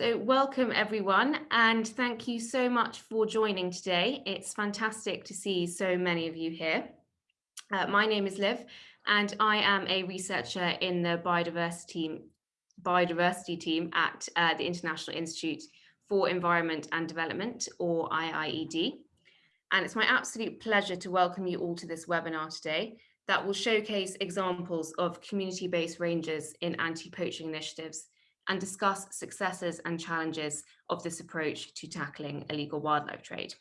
So welcome everyone and thank you so much for joining today. It's fantastic to see so many of you here. Uh, my name is Liv and I am a researcher in the biodiversity team, biodiversity team at uh, the International Institute for Environment and Development or IIED. And it's my absolute pleasure to welcome you all to this webinar today that will showcase examples of community-based rangers in anti-poaching initiatives and discuss successes and challenges of this approach to tackling illegal wildlife trade.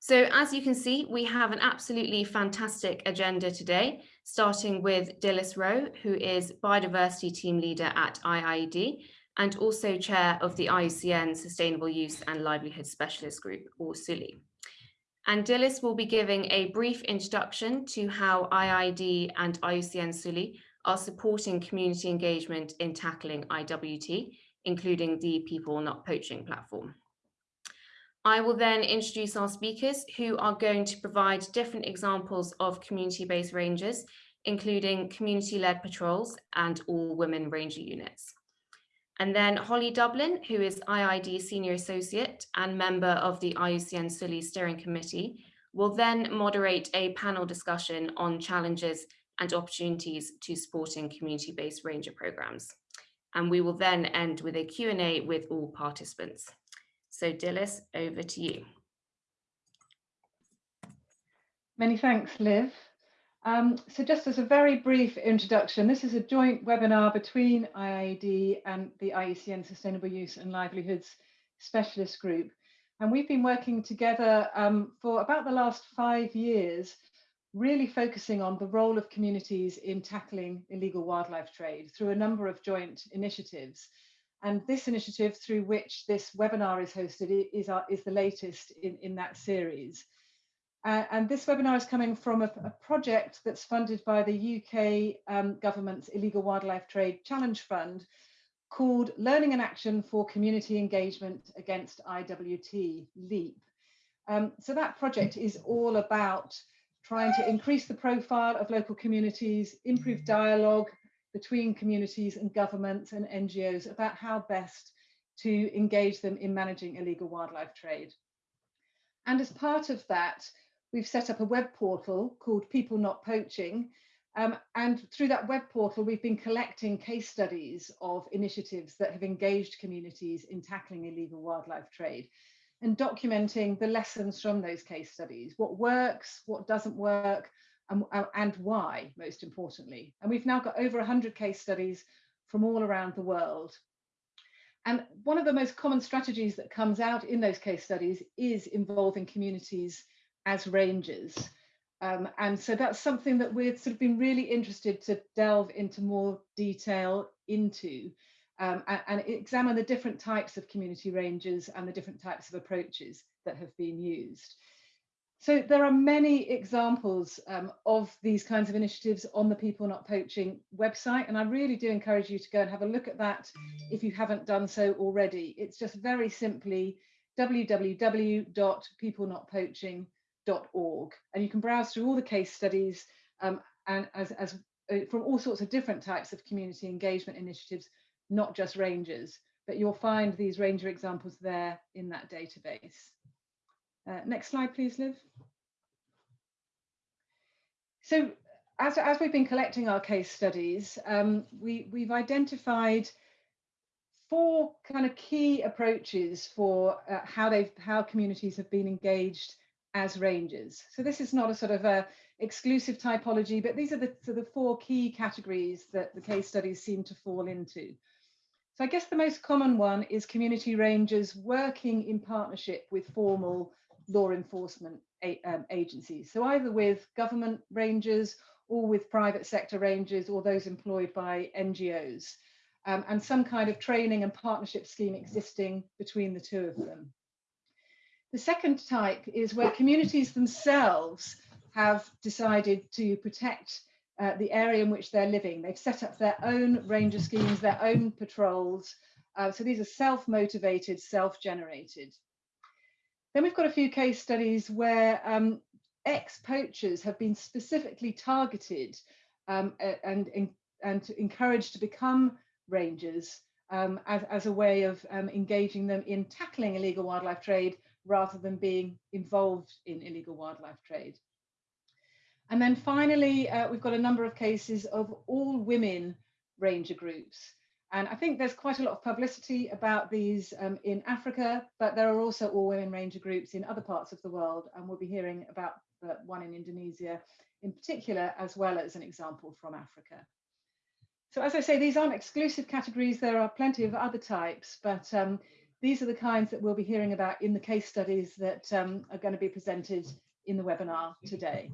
So as you can see, we have an absolutely fantastic agenda today, starting with Dilys Roe, who is Biodiversity Team Leader at IIED and also Chair of the IUCN Sustainable Use and Livelihood Specialist Group, or SULI. And Dillis will be giving a brief introduction to how IIED and IUCN SULI are supporting community engagement in tackling IWT, including the People Not Poaching platform. I will then introduce our speakers who are going to provide different examples of community-based rangers, including community-led patrols and all women ranger units. And then Holly Dublin, who is IID Senior Associate and member of the IUCN SULI Steering Committee, will then moderate a panel discussion on challenges and opportunities to supporting community-based ranger programs. And we will then end with a Q&A with all participants. So Dilys, over to you. Many thanks, Liv. Um, so just as a very brief introduction, this is a joint webinar between IIED and the IUCN Sustainable Use and Livelihoods Specialist Group. And we've been working together um, for about the last five years really focusing on the role of communities in tackling illegal wildlife trade through a number of joint initiatives. And this initiative through which this webinar is hosted is, our, is the latest in, in that series. Uh, and this webinar is coming from a, a project that's funded by the UK um, government's Illegal Wildlife Trade Challenge Fund called Learning and Action for Community Engagement Against IWT, LEAP. Um, so that project is all about trying to increase the profile of local communities, improve dialogue between communities and governments and NGOs about how best to engage them in managing illegal wildlife trade. And as part of that, we've set up a web portal called People Not Poaching. Um, and through that web portal, we've been collecting case studies of initiatives that have engaged communities in tackling illegal wildlife trade and documenting the lessons from those case studies, what works, what doesn't work, and, and why, most importantly. And we've now got over 100 case studies from all around the world. And one of the most common strategies that comes out in those case studies is involving communities as rangers. Um, and so that's something that we've sort of been really interested to delve into more detail into um, and, and, examine the different types of community ranges and the different types of approaches that have been used. So there are many examples um, of these kinds of initiatives on the People Not Poaching website, and I really do encourage you to go and have a look at that if you haven't done so already. It's just very simply www.peoplenotpoaching.org, and you can browse through all the case studies um, and as, as uh, from all sorts of different types of community engagement initiatives not just rangers, but you'll find these ranger examples there in that database. Uh, next slide, please, Liv. So as, as we've been collecting our case studies, um, we, we've identified four kind of key approaches for uh, how they've how communities have been engaged as rangers. So this is not a sort of a exclusive typology, but these are the, so the four key categories that the case studies seem to fall into. So I guess the most common one is community rangers working in partnership with formal law enforcement um, agencies. So either with government rangers or with private sector rangers or those employed by NGOs. Um, and some kind of training and partnership scheme existing between the two of them. The second type is where communities themselves have decided to protect uh, the area in which they're living. They've set up their own ranger schemes, their own patrols. Uh, so these are self-motivated, self-generated. Then we've got a few case studies where um, ex-poachers have been specifically targeted um, and, and encouraged to become rangers um, as, as a way of um, engaging them in tackling illegal wildlife trade rather than being involved in illegal wildlife trade. And then finally, uh, we've got a number of cases of all women ranger groups. And I think there's quite a lot of publicity about these um, in Africa, but there are also all women ranger groups in other parts of the world. And we'll be hearing about the one in Indonesia in particular, as well as an example from Africa. So as I say, these aren't exclusive categories. There are plenty of other types, but um, these are the kinds that we'll be hearing about in the case studies that um, are going to be presented in the webinar today.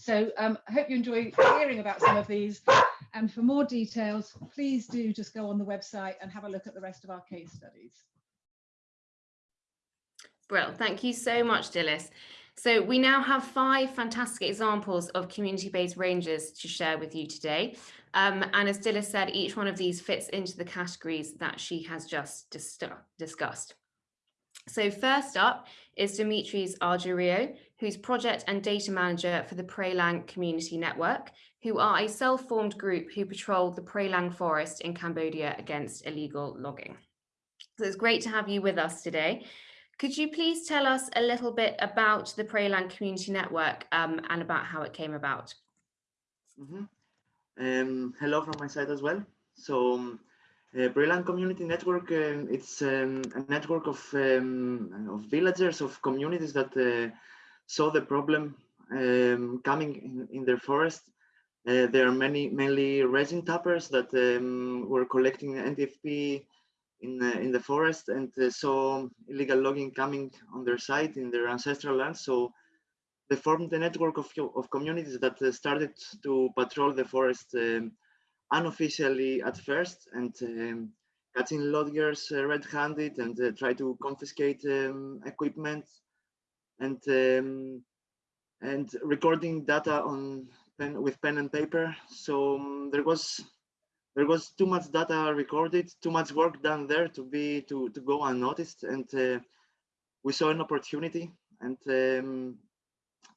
So um, I hope you enjoy hearing about some of these. And for more details, please do just go on the website and have a look at the rest of our case studies. Brill, thank you so much, Dilys. So we now have five fantastic examples of community-based rangers to share with you today. Um, and as Dilys said, each one of these fits into the categories that she has just dis discussed. So first up is Dimitris Argyriou, who's project and data manager for the Prey Lang Community Network, who are a self-formed group who patrol the Prey Lang forest in Cambodia against illegal logging. So it's great to have you with us today. Could you please tell us a little bit about the Prey Lang Community Network um, and about how it came about? Mm -hmm. um, hello from my side as well. So um, uh, Prey Lang Community Network, uh, it's um, a network of, um, of villagers, of communities that uh, saw the problem um, coming in, in, their forest. Uh, there are many, mainly resin tappers that um, were collecting NTFP in, uh, in the forest and uh, saw illegal logging coming on their side in their ancestral land. So they formed a network of, of communities that started to patrol the forest um, unofficially at first and um, catching loggers uh, red-handed and uh, try to confiscate um, equipment and um, and recording data on pen with pen and paper. So um, there was there was too much data recorded, too much work done there to be to to go unnoticed, and uh, we saw an opportunity, and um,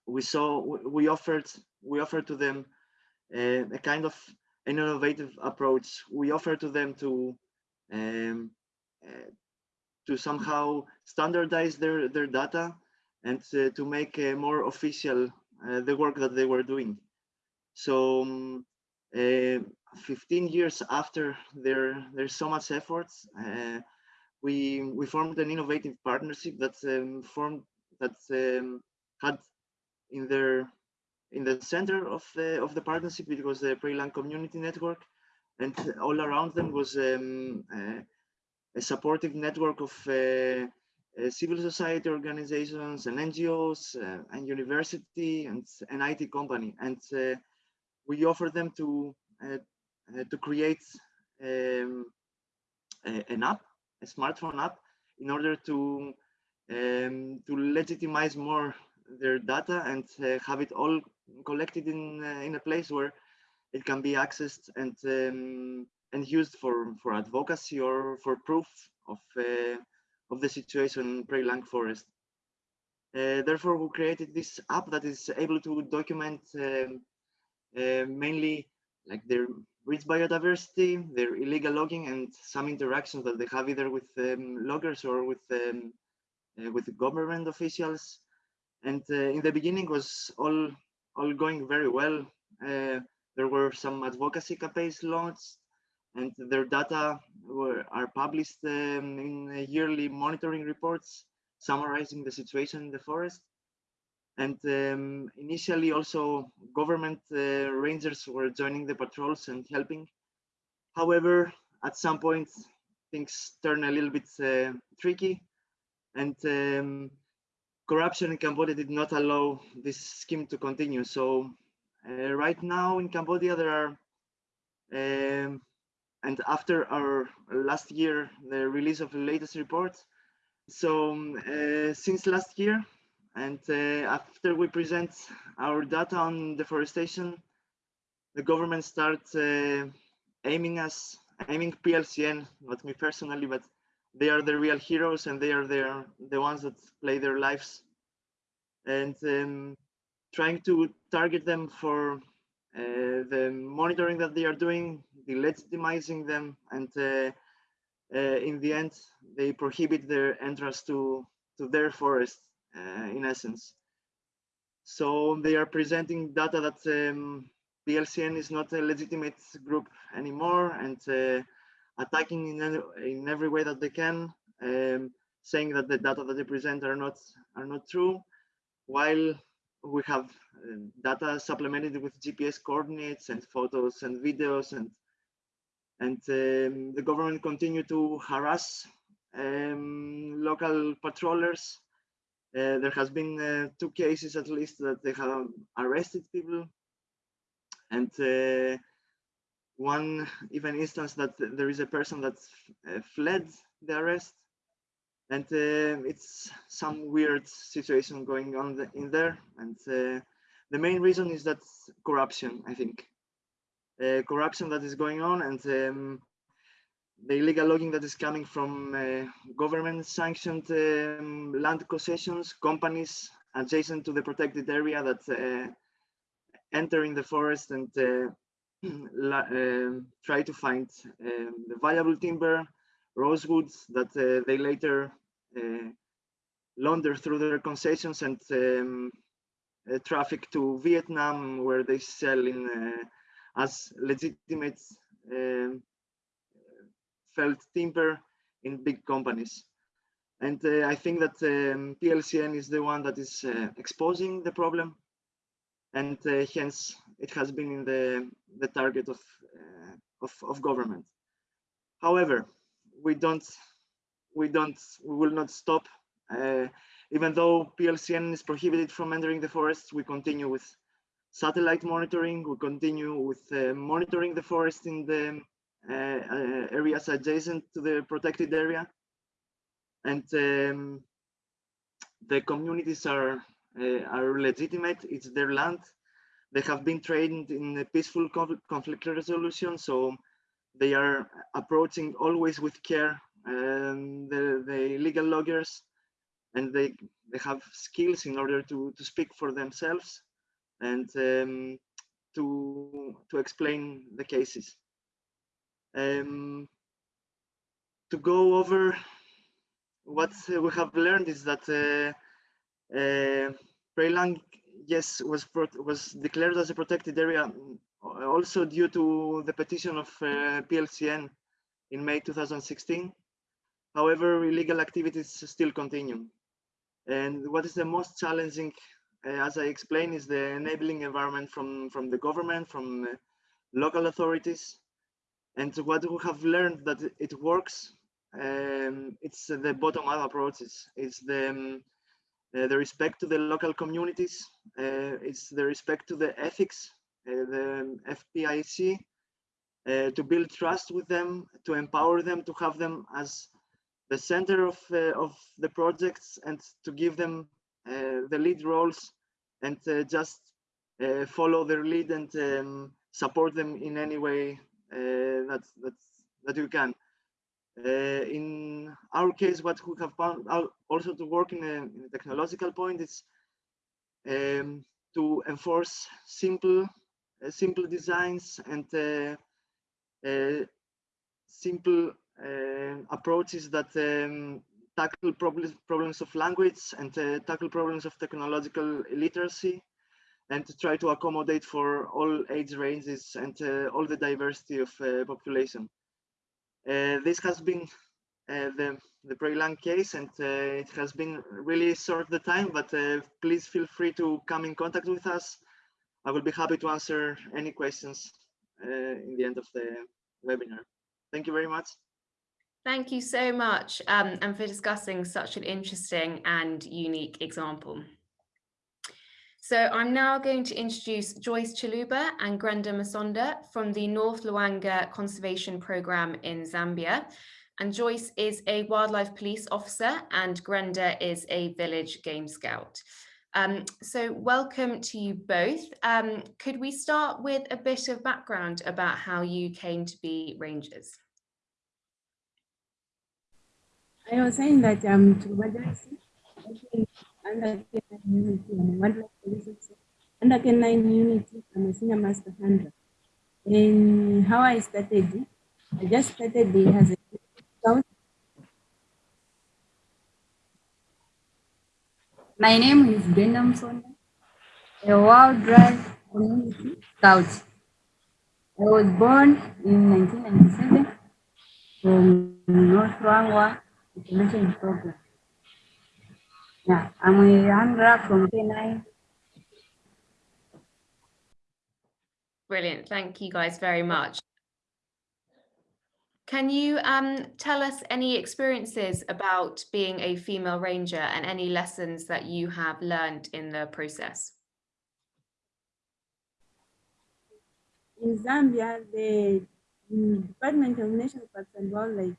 we saw we offered we offered to them uh, a kind of an innovative approach we offer to them to um, uh, to somehow standardize their their data and uh, to make uh, more official uh, the work that they were doing. So um, uh, 15 years after there there's so much efforts we we formed an innovative partnership that um, formed that um, had in their in the center of the of the partnership it was the Prey Lang Community Network, and all around them was um, uh, a supportive network of uh, uh, civil society organizations and NGOs uh, and university and an IT company, and uh, we offer them to uh, to create um, an app, a smartphone app, in order to um, to legitimize more their data and uh, have it all collected in uh, in a place where it can be accessed and um, and used for for advocacy or for proof of uh, of the situation in Prey Lang forest. Uh, therefore, we created this app that is able to document um, mainly like their rich biodiversity, their illegal logging, and some interactions that they have either with um, loggers or with um, uh, with government officials and uh, in the beginning was all all going very well. Uh, there were some advocacy campaigns launched, and their data were are published um, in yearly monitoring reports summarizing the situation in the forest. And um, initially, also government uh, rangers were joining the patrols and helping. However, at some point, things turn a little bit uh, tricky, and um, corruption in Cambodia did not allow this scheme to continue. So uh, right now in Cambodia, there are, um, and after our last year, the release of the latest report. So um, uh, since last year, and uh, after we present our data on deforestation, the government starts uh, aiming us, aiming PLCN, not me personally, but they are the real heroes and they are the, the ones that play their lives and um, trying to target them for uh, the monitoring that they are doing, delegitimizing them and uh, uh, in the end, they prohibit their entrance to, to their forest, uh, in essence. So they are presenting data that um, PLCN is not a legitimate group anymore and uh, attacking in, any, in every way that they can, um, saying that the data that they present are not are not true, while we have uh, data supplemented with GPS coordinates and photos and videos and and um, the government continue to harass um, local patrollers. Uh, there has been uh, two cases at least that they have arrested people and uh, one even instance that there is a person that uh, fled the arrest and uh, it's some weird situation going on the, in there. And uh, the main reason is that corruption i think. Uh, corruption that is going on and um, the illegal logging that is coming from uh, government sanctioned um, land concessions companies adjacent to the protected area that enter in the forest and um, try to find um, the valuable timber rosewoods that uh, they later uh, launder through their concessions and um, uh, traffic to Vietnam, where they sell in as legitimate um, felled timber in big companies. And uh, I think that um, PLCN is the one that is uh, exposing the problem. And uh, hence it has been in the, the target of, of, of government. However, we don't we don't we will not stop uh, even though plcn is prohibited from entering the forest we continue with satellite monitoring we continue with uh, monitoring the forest in the uh, uh areas adjacent to the protected area and um, the communities are uh, are legitimate it's their land they have been trained in peaceful conflict resolution so they are approaching always with care um, the, the legal loggers and they, they have skills in order to, to speak for themselves and um, to, to explain the cases. Um, to go over what we have learned is that uh, uh, yes, was was declared as a protected area also due to the petition of uh, PLCN in May 2016. However, illegal activities still continue. And what is the most challenging, uh, as I explained, is the enabling environment from, from the government, from uh, local authorities. And what we have learned that it works, um, it's the bottom-up approaches. It's the, um, the respect to the local communities. Uh, it's the respect to the ethics, uh, the FPIC, uh, to build trust with them, to empower them, to have them as the center of, uh, of the projects and to give them uh, the lead roles and uh, just follow their lead and um, support them in any way that, that, that you can. Uh, in our case, what we have found also to work in a, in a technological point is um, to enforce simple, uh, simple designs and uh, simple uh, approaches that um, tackle problems problems of language and uh, tackle problems of technological literacy and to try to accommodate for all age ranges and uh, all the diversity of uh, population. Uh, this has been uh, the the Prey Lang case and it has been really short the time, but please feel free to come in contact with us. I will be happy to answer any questions in the end of the webinar. Thank you very much. Thank you so much um, and for discussing such an interesting and unique example. So I'm now going to introduce Joyce Chiluba and Brenda Masonda from the North Luangwa Conservation Programme in Zambia. And Joyce is a wildlife police officer and Brenda is a village game scout. Um, so welcome to you both. Um, could we start with a bit of background about how you came to be rangers? I was saying that um, to under K9 Unity, I'm a wildlife police officer. Under K9 Unity, I'm a senior master handler. And how I started, I just started as a Scout. My name is Brenda Msonda, a wildlife community scout. I was born in 1997 from North Luangwa Information Program. Yeah, I'm a handler from K9. Brilliant. Thank you guys very much. Can you um, tell us any experiences about being a female ranger and any lessons that you have learned in the process? In Zambia, the Department of National Parks and Wildlife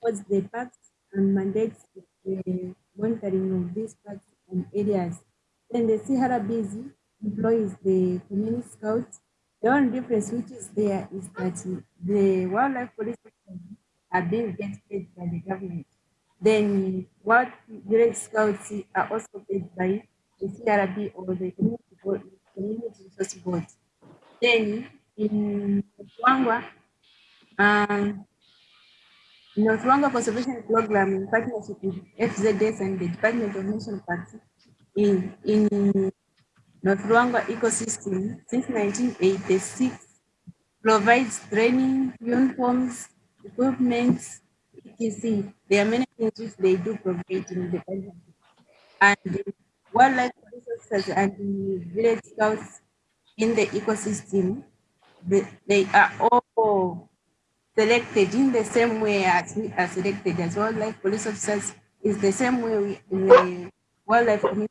holds the parks and mandates the monitoring of these parks and areas. Then the CRBs employs the community scouts. The only difference which is there is that the wildlife police are being get paid by the government. Then what village scouts are also paid by the CRB or the community, board, community resource board. Then in Luangwa, um, North Luangwa Conservation Program in partnership with FZS and the Department of National Parks in, in North Luangwa ecosystem since 1986 provides training, uniforms, equipment, etc. There are many things which they do provide in the country. And wildlife resources and village scouts in the ecosystem, they, they are all selected in the same way as we are selected as wildlife police officers is the same way we, in the wildlife community.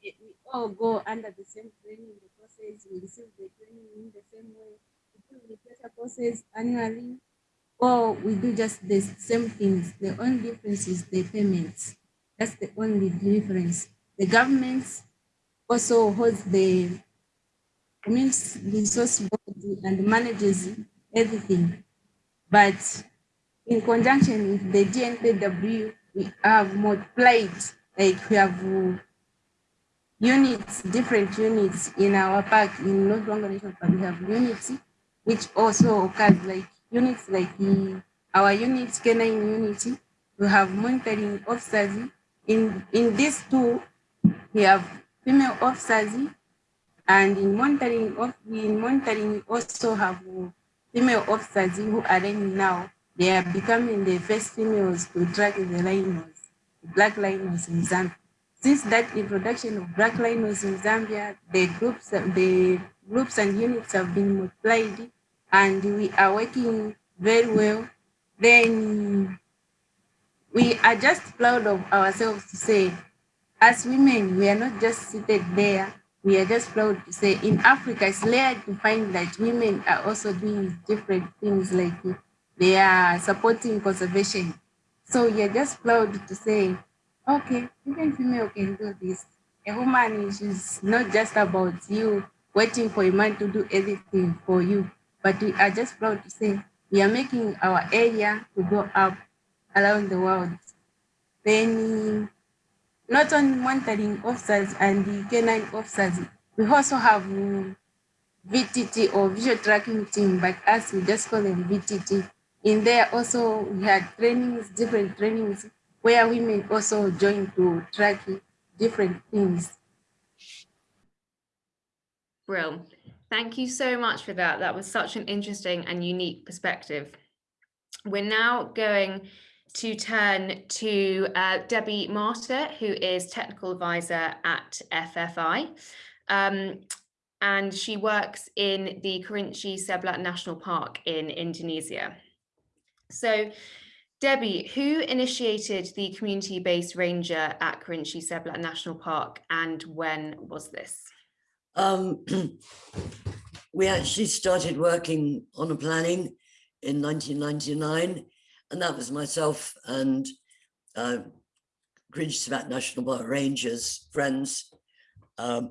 We all go under the same training the process, we receive the training in the same way. We do refresher courses annually, or we do just the same things. The only difference is the payments. That's the only difference. The government also holds the community resource body and manages everything. But in conjunction with the DNPW, we have multiplied, like we have units, different units in our park, in North Luangwa National Park, we have units, which also occurs like units like our unit, canine unity, we have monitoring officers. In, in these two, we have female officers and in monitoring in monitoring we also have female officers who are now. They are becoming the first females to drag the rhinos, black rhinos in Zambia. Since that introduction of black rhinos in Zambia, the groups the groups and units have been multiplied and we are working very well. Then we are just proud of ourselves to say, as women, we are not just seated there we are just proud to say in Africa, it's rare to find that women are also doing different things like they are supporting conservation. So we are just proud to say, okay, even female can do this. A woman is not just about you waiting for a man to do everything for you, but we are just proud to say we are making our area to go up around the world. Then not only monitoring officers and the canine officers, we also have um, VTT or visual tracking team, but us we just call them VTT. In there also we had trainings, different trainings where women also join to track different things. Brill. Thank you so much for that. That was such an interesting and unique perspective. We're now going to turn to uh, Debbie Martyr, who is technical advisor at FFI. Um, and she works in the Kerinci Seblat National Park in Indonesia. So Debbie, who initiated the community-based ranger at Kerinci Seblat National Park and when was this? Um, we actually started working on a planning in 1999 and that was myself and uh, Kerinci National Park Rangers, friends, um,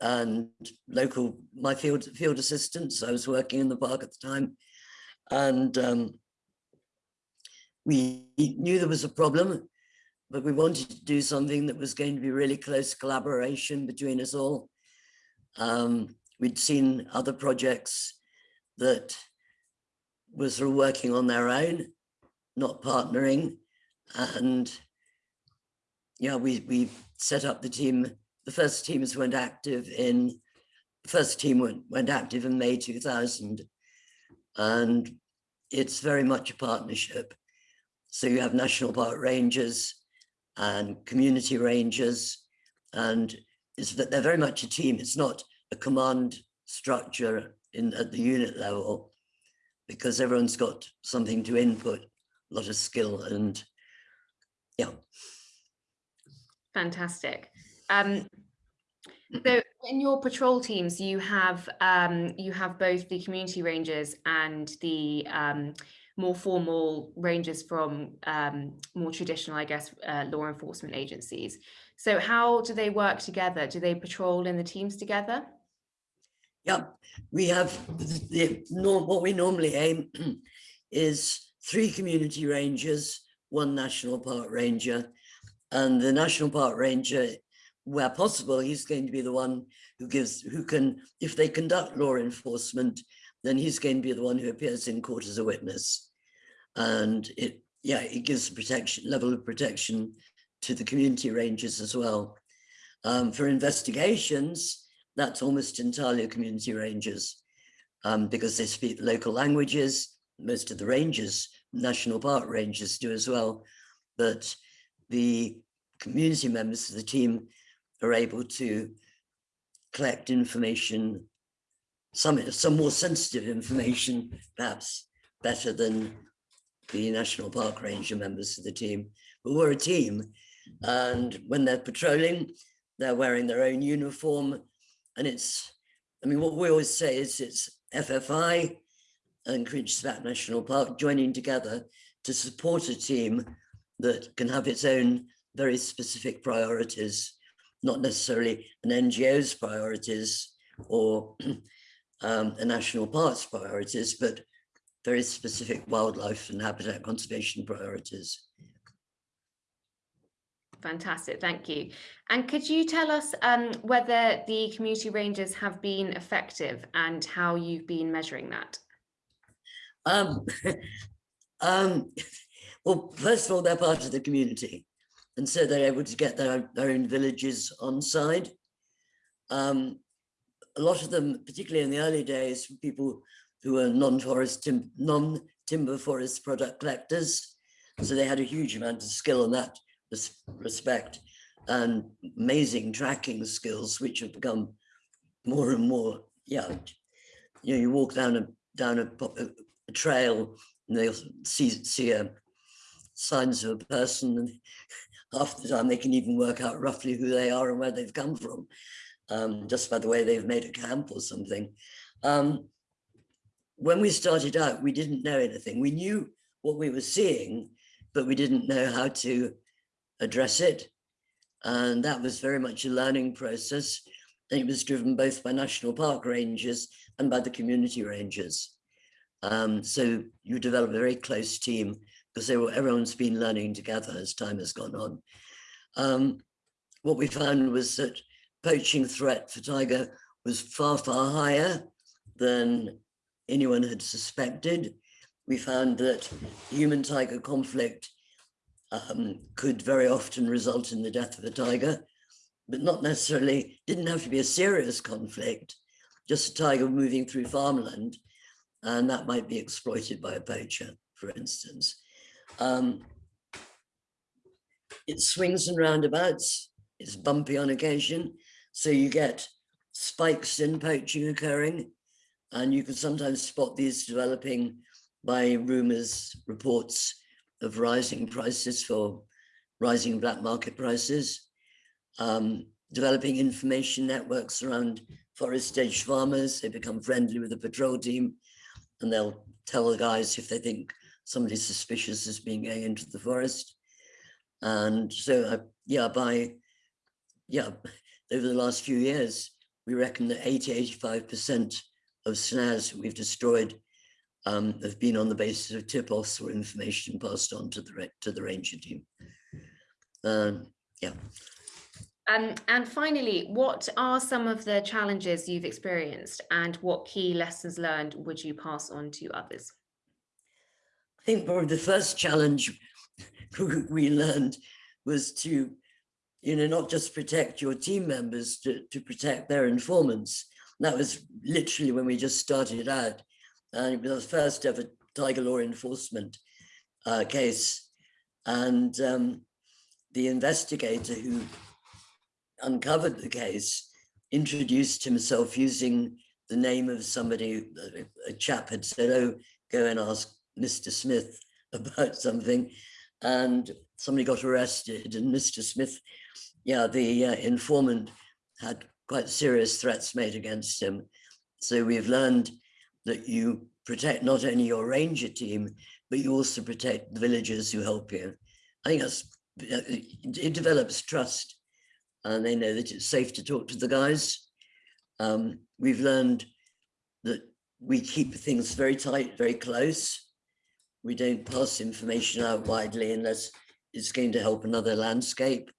and local, my field field assistants. I was working in the park at the time. And um, we knew there was a problem, but we wanted to do something that was going to be really close collaboration between us all. Um, we'd seen other projects that were sort of working on their own, not partnering. And yeah, we, we set up the team. The first teams went active in, the first team went, went active in May 2000. And it's very much a partnership. So you have national park rangers and community rangers, and it's that they're very much a team. It's not a command structure in at the unit level because everyone's got something to input, a lot of skill and yeah. Fantastic. Um, so in your patrol teams, you have um, you have both the community rangers and the um, more formal rangers from um, more traditional, I guess, uh, law enforcement agencies. So how do they work together? Do they patrol in the teams together? Yeah, we have the, the what we normally aim is three community rangers, one national park ranger, and the national park ranger, where possible, he's going to be the one who gives, who can, if they conduct law enforcement, then he's going to be the one who appears in court as a witness. And it, yeah, it gives protection, level of protection to the community rangers as well. Um, for investigations, that's almost entirely community rangers um, because they speak local languages. Most of the rangers, national park rangers do as well. But the community members of the team are able to collect information, some, some more sensitive information, perhaps better than the National Park Ranger members of the team. But we're a team and when they're patrolling, they're wearing their own uniform. And it's, I mean, what we always say is it's FFI and Seblat National Park joining together to support a team that can have its own very specific priorities, not necessarily an NGO's priorities or um, a national park's priorities, but very specific wildlife and habitat conservation priorities. Fantastic, thank you. And could you tell us um, whether the community rangers have been effective and how you've been measuring that? Um, um, well, first of all, they're part of the community. And so they're able to get their, their own villages on side. Um, a lot of them, particularly in the early days, people who were non-forest, tim non-timber forest product collectors. So they had a huge amount of skill in that respect and amazing tracking skills, which have become more and more, yeah, you know, you walk down a down a, a trail and they'll see see a, signs of a person and half the time they can even work out roughly who they are and where they've come from um, just by the way they've made a camp or something. Um, when we started out, we didn't know anything. We knew what we were seeing, but we didn't know how to address it. And that was very much a learning process. And it was driven both by national park rangers and by the community rangers. Um, so you develop a very close team because were, everyone's been learning together as time has gone on. Um, what we found was that poaching threat for tiger was far, far higher than anyone had suspected. We found that human tiger conflict um, could very often result in the death of a tiger, but not necessarily, didn't have to be a serious conflict, just a tiger moving through farmland, and that might be exploited by a poacher, for instance. Um, it swings and roundabouts, it's bumpy on occasion, so you get spikes in poaching occurring, and you can sometimes spot these developing by rumors, reports, of rising prices for rising black market prices, um, developing information networks around forest edge farmers. They become friendly with the patrol team and they'll tell the guys if they think somebody suspicious is being going into the forest. And so, uh, yeah, by, yeah, over the last few years, we reckon that 80, 85% of snares we've destroyed um, have been on the basis of tip-offs or information passed on to the to the ranger team. Um, yeah. Um, and finally, what are some of the challenges you've experienced and what key lessons learned would you pass on to others? I think probably the first challenge we learned was to, you know, not just protect your team members, to, to protect their informants. that was literally when we just started out. And it was the first ever tiger law enforcement uh, case. And um, the investigator who uncovered the case introduced himself using the name of somebody, a chap had said, oh, go and ask Mr. Smith about something. And somebody got arrested and Mr. Smith, yeah, the uh, informant had quite serious threats made against him. So we've learned that you protect not only your ranger team, but you also protect the villagers who help you. I think that's, it develops trust and they know that it's safe to talk to the guys. Um, we've learned that we keep things very tight, very close. We don't pass information out widely unless it's going to help another landscape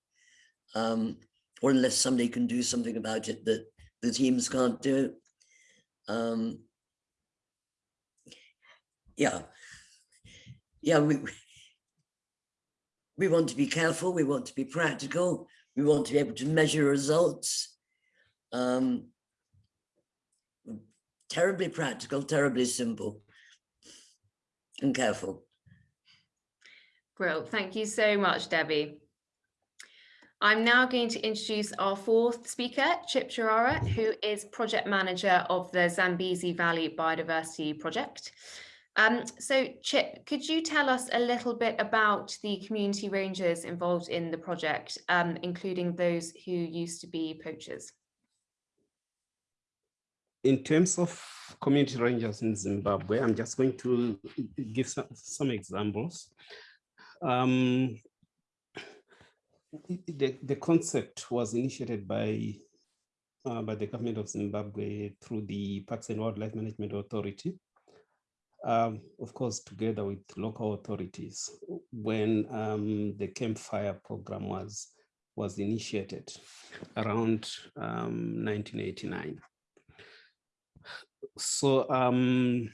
um, or unless somebody can do something about it that the teams can't do. Um, yeah, yeah, we, we want to be careful, we want to be practical, we want to be able to measure results. Um, terribly practical, terribly simple and careful. Brill, thank you so much, Debbie. I'm now going to introduce our fourth speaker, Chip Chirara, who is project manager of the Zambezi Valley Biodiversity Project. Um, so Chip, could you tell us a little bit about the community rangers involved in the project, um, including those who used to be poachers? In terms of community rangers in Zimbabwe, I'm just going to give some, some examples. Um, the, the concept was initiated by uh, by the government of Zimbabwe through the Parks and Wildlife Management Authority um, of course, together with local authorities, when um, the campfire program was was initiated around um, 1989. So um,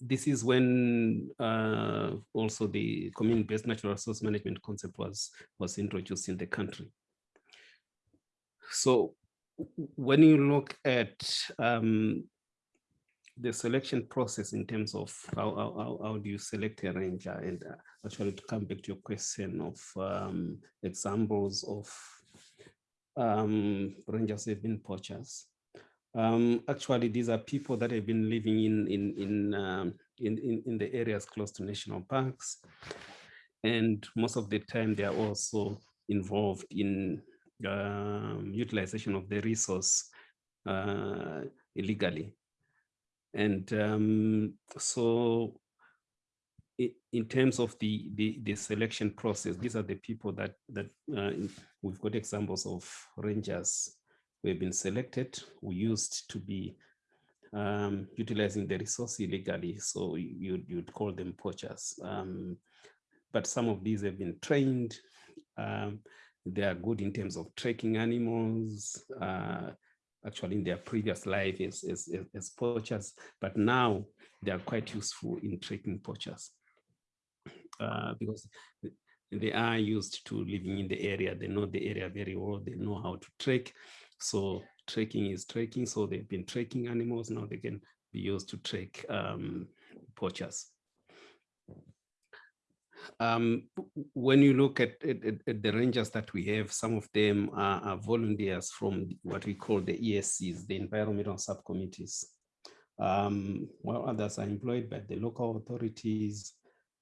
this is when uh, also the community-based natural resource management concept was was introduced in the country. So when you look at um, the selection process in terms of how, how, how do you select a ranger and uh, actually to come back to your question of um, examples of um, rangers have been poachers. Um, actually, these are people that have been living in in in, um, in in in the areas close to national parks, and most of the time they are also involved in um, utilization of the resource uh, illegally. And um, so in terms of the, the, the selection process, these are the people that that uh, we've got examples of rangers who have been selected, who used to be um, utilizing the resource illegally. So you, you'd call them poachers. Um, but some of these have been trained. Um, they are good in terms of tracking animals, uh, actually in their previous life as, as, as poachers, but now they are quite useful in tracking poachers uh, because they are used to living in the area. They know the area very well. They know how to track. So tracking is tracking. So they've been tracking animals. Now they can be used to track um, poachers. Um, when you look at, at, at, the rangers that we have, some of them are, are, volunteers from what we call the ESCs, the environmental subcommittees, um, while others are employed by the local authorities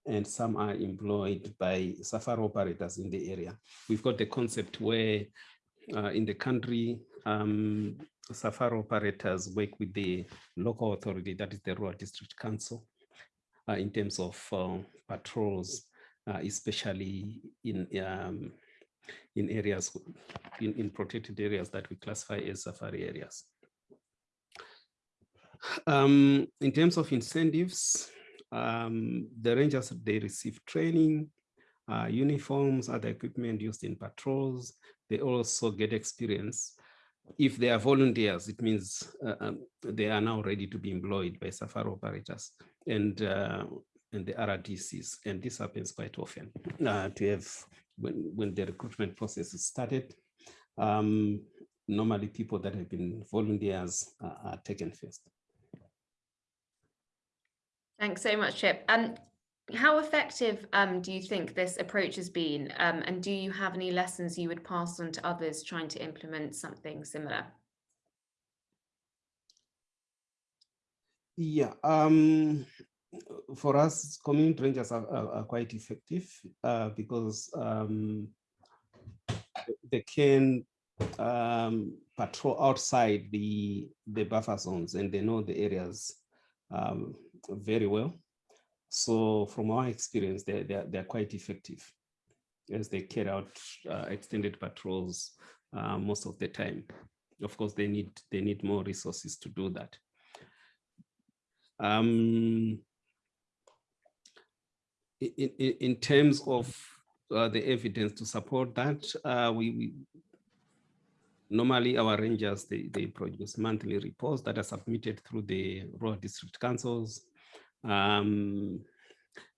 and some are employed by safari operators in the area. We've got the concept where uh, in the country, um, safari operators work with the local authority, that is the Rural District Council, uh, in terms of uh, patrols, uh, especially in um, in areas in, in protected areas that we classify as safari areas. Um, in terms of incentives, um, the rangers they receive training, uh, uniforms, other equipment used in patrols. They also get experience if they are volunteers, it means uh, um, they are now ready to be employed by safari operators. And uh, and the RDCs, and this happens quite often uh, to have when, when the recruitment process is started. Um, normally people that have been volunteers are, are taken first. Thanks so much, Chip. And how effective um, do you think this approach has been? Um, and do you have any lessons you would pass on to others trying to implement something similar? Yeah, um, for us, community rangers are, are, are quite effective uh, because um, they can um, patrol outside the, the buffer zones and they know the areas um, very well. So from our experience, they're, they're, they're quite effective as they carry out uh, extended patrols uh, most of the time. Of course, they need they need more resources to do that. Um, in, in, terms of uh, the evidence to support that, uh, we, we normally our rangers they, they produce monthly reports that are submitted through the rural district councils. Um,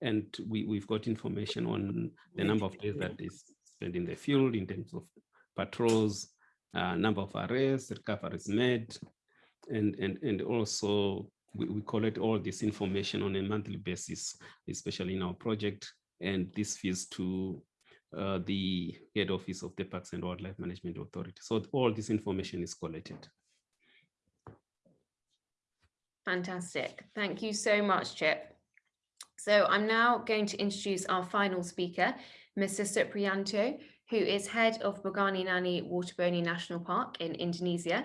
and we, we've got information on the number of days that they spend in the field in terms of patrols uh, number of arrests recoveries made and and and also we, we collect all this information on a monthly basis especially in our project and this feeds to uh, the head office of the Parks and Wildlife Management Authority. So all this information is collected. Fantastic. Thank you so much, Chip. So I'm now going to introduce our final speaker, Mr. Supriyanto, who is head of Bogani Nani Wartabone National Park in Indonesia.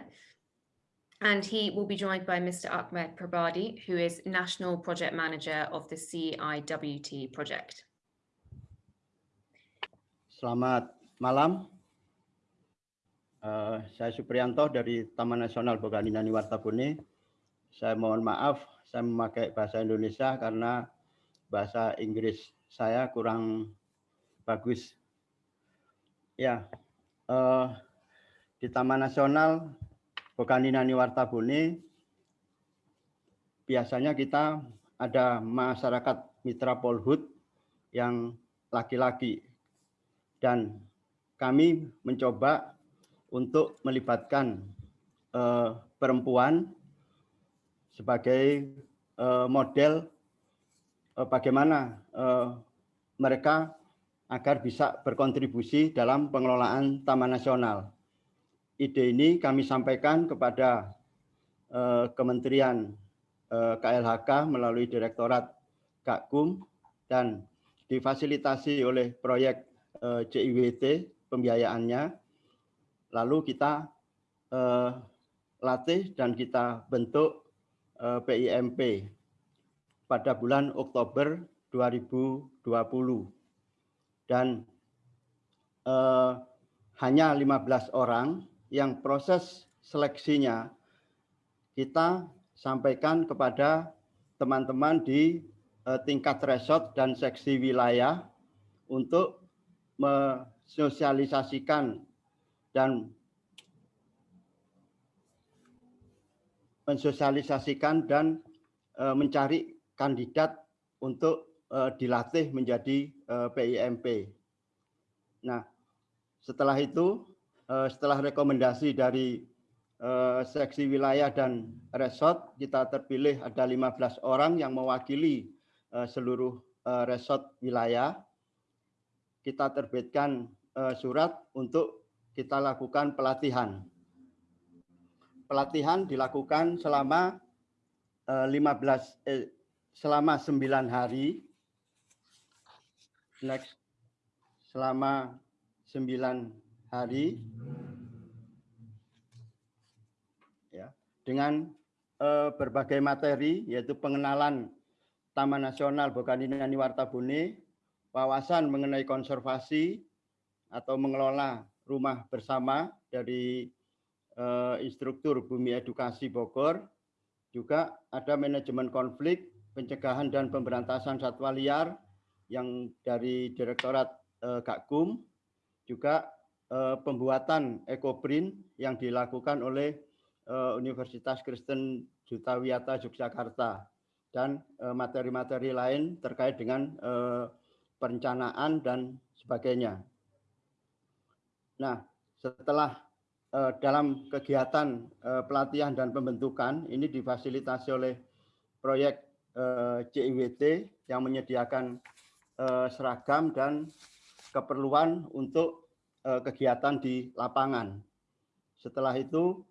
And he will be joined by Mr. Ahmed Prabadi, who is National Project Manager of the CIWT project. Selamat malam. Uh, saya Supriyanto dari Taman Nasional Boganinani Wartabune. Saya mohon maaf, saya memakai bahasa Indonesia karena bahasa Inggris saya kurang bagus. Ya, uh, di Taman Nasional Boganinani Wartabune biasanya kita ada masyarakat mitra Polhut yang laki-laki dan kami mencoba untuk melibatkan uh, perempuan sebagai uh, model uh, bagaimana mereka agar bisa berkontribusi dalam pengelolaan Taman Nasional. Ide ini kami sampaikan kepada uh, Kementerian uh, KLHK melalui Direktorat Gakum dan difasilitasi oleh proyek eh, CIWT pembiayaannya, lalu kita uh, latih dan kita bentuk eh, PIMP pada bulan Oktober 2020 dan uh, hanya 15 orang yang proses seleksinya kita sampaikan kepada teman-teman di uh, tingkat resort dan seksi wilayah untuk mensosialisasikan dan mensosialisasikan dan e, mencari kandidat untuk e, dilatih menjadi PIMP. Nah, setelah itu, e, setelah rekomendasi dari e, seksi wilayah dan resort, kita terpilih ada 15 orang yang mewakili e, seluruh e, resort wilayah kita terbitkan uh, surat untuk kita lakukan pelatihan. Pelatihan dilakukan selama uh, 15 eh, selama 9 hari. Next. Selama 9 hari. Ya, dengan uh, berbagai materi yaitu pengenalan Taman Nasional Bokaninani Wartabune, wawasan mengenai konservasi atau mengelola rumah bersama dari uh, instruktur Bumi Edukasi Bogor. Juga ada manajemen konflik, pencegahan dan pemberantasan satwa liar yang dari Direktorat uh, Gakum. Juga uh, pembuatan ekoprint yang dilakukan oleh uh, Universitas Kristen Jutawiyata Yogyakarta dan materi-materi lain terkait dengan perencanaan dan sebagainya. Nah, setelah dalam kegiatan pelatihan dan pembentukan ini difasilitasi oleh proyek CIWT yang menyediakan seragam dan keperluan untuk kegiatan di lapangan. Setelah itu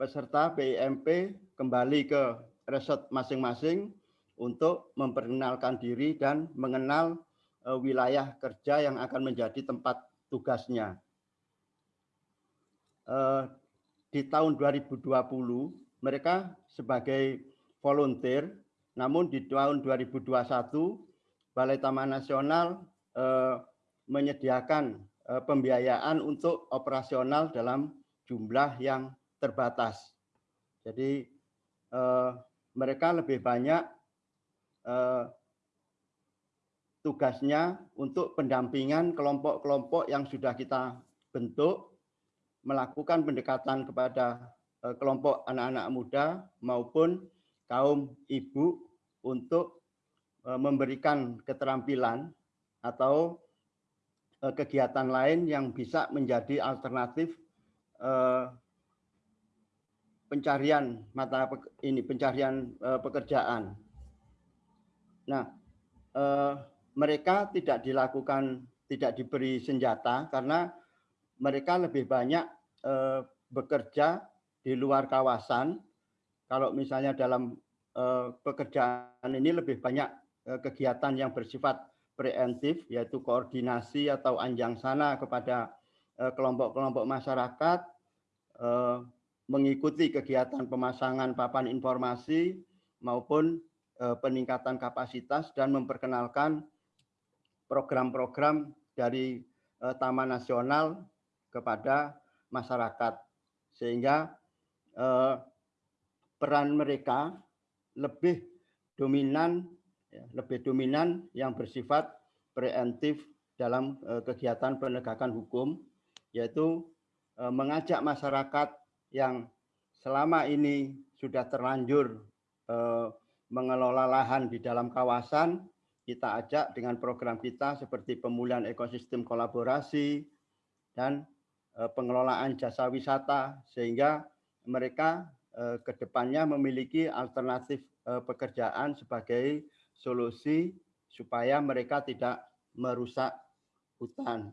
peserta BIMP kembali ke resort masing-masing untuk memperkenalkan diri dan mengenal wilayah kerja yang akan menjadi tempat tugasnya. Di tahun 2020 mereka sebagai volunteer, namun di tahun 2021 Balai Taman Nasional menyediakan pembiayaan untuk operasional dalam jumlah yang terbatas. Jadi mereka lebih banyak tugasnya untuk pendampingan kelompok-kelompok yang sudah kita bentuk, melakukan pendekatan kepada kelompok anak-anak muda maupun kaum ibu untuk memberikan keterampilan atau kegiatan lain yang bisa menjadi alternatif pencarian mata ini pencarian pekerjaan. Nah, mereka tidak dilakukan tidak diberi senjata karena mereka lebih banyak bekerja di luar kawasan. Kalau misalnya dalam pekerjaan ini lebih banyak kegiatan yang bersifat preemptif, yaitu koordinasi atau anjang sana kepada kelompok-kelompok masyarakat, mengikuti kegiatan pemasangan papan informasi maupun peningkatan kapasitas dan memperkenalkan program-program dari Taman Nasional kepada masyarakat. Sehingga peran mereka lebih dominan lebih dominan yang bersifat preemptif dalam kegiatan penegakan hukum yaitu mengajak masyarakat yang selama ini sudah terlanjur mengelola lahan di dalam kawasan kita ajak dengan program kita seperti pemulihan ekosistem kolaborasi dan eh, pengelolaan jasa wisata sehingga mereka eh, ke depannya memiliki alternatif eh, pekerjaan sebagai solusi supaya mereka tidak merusak hutan.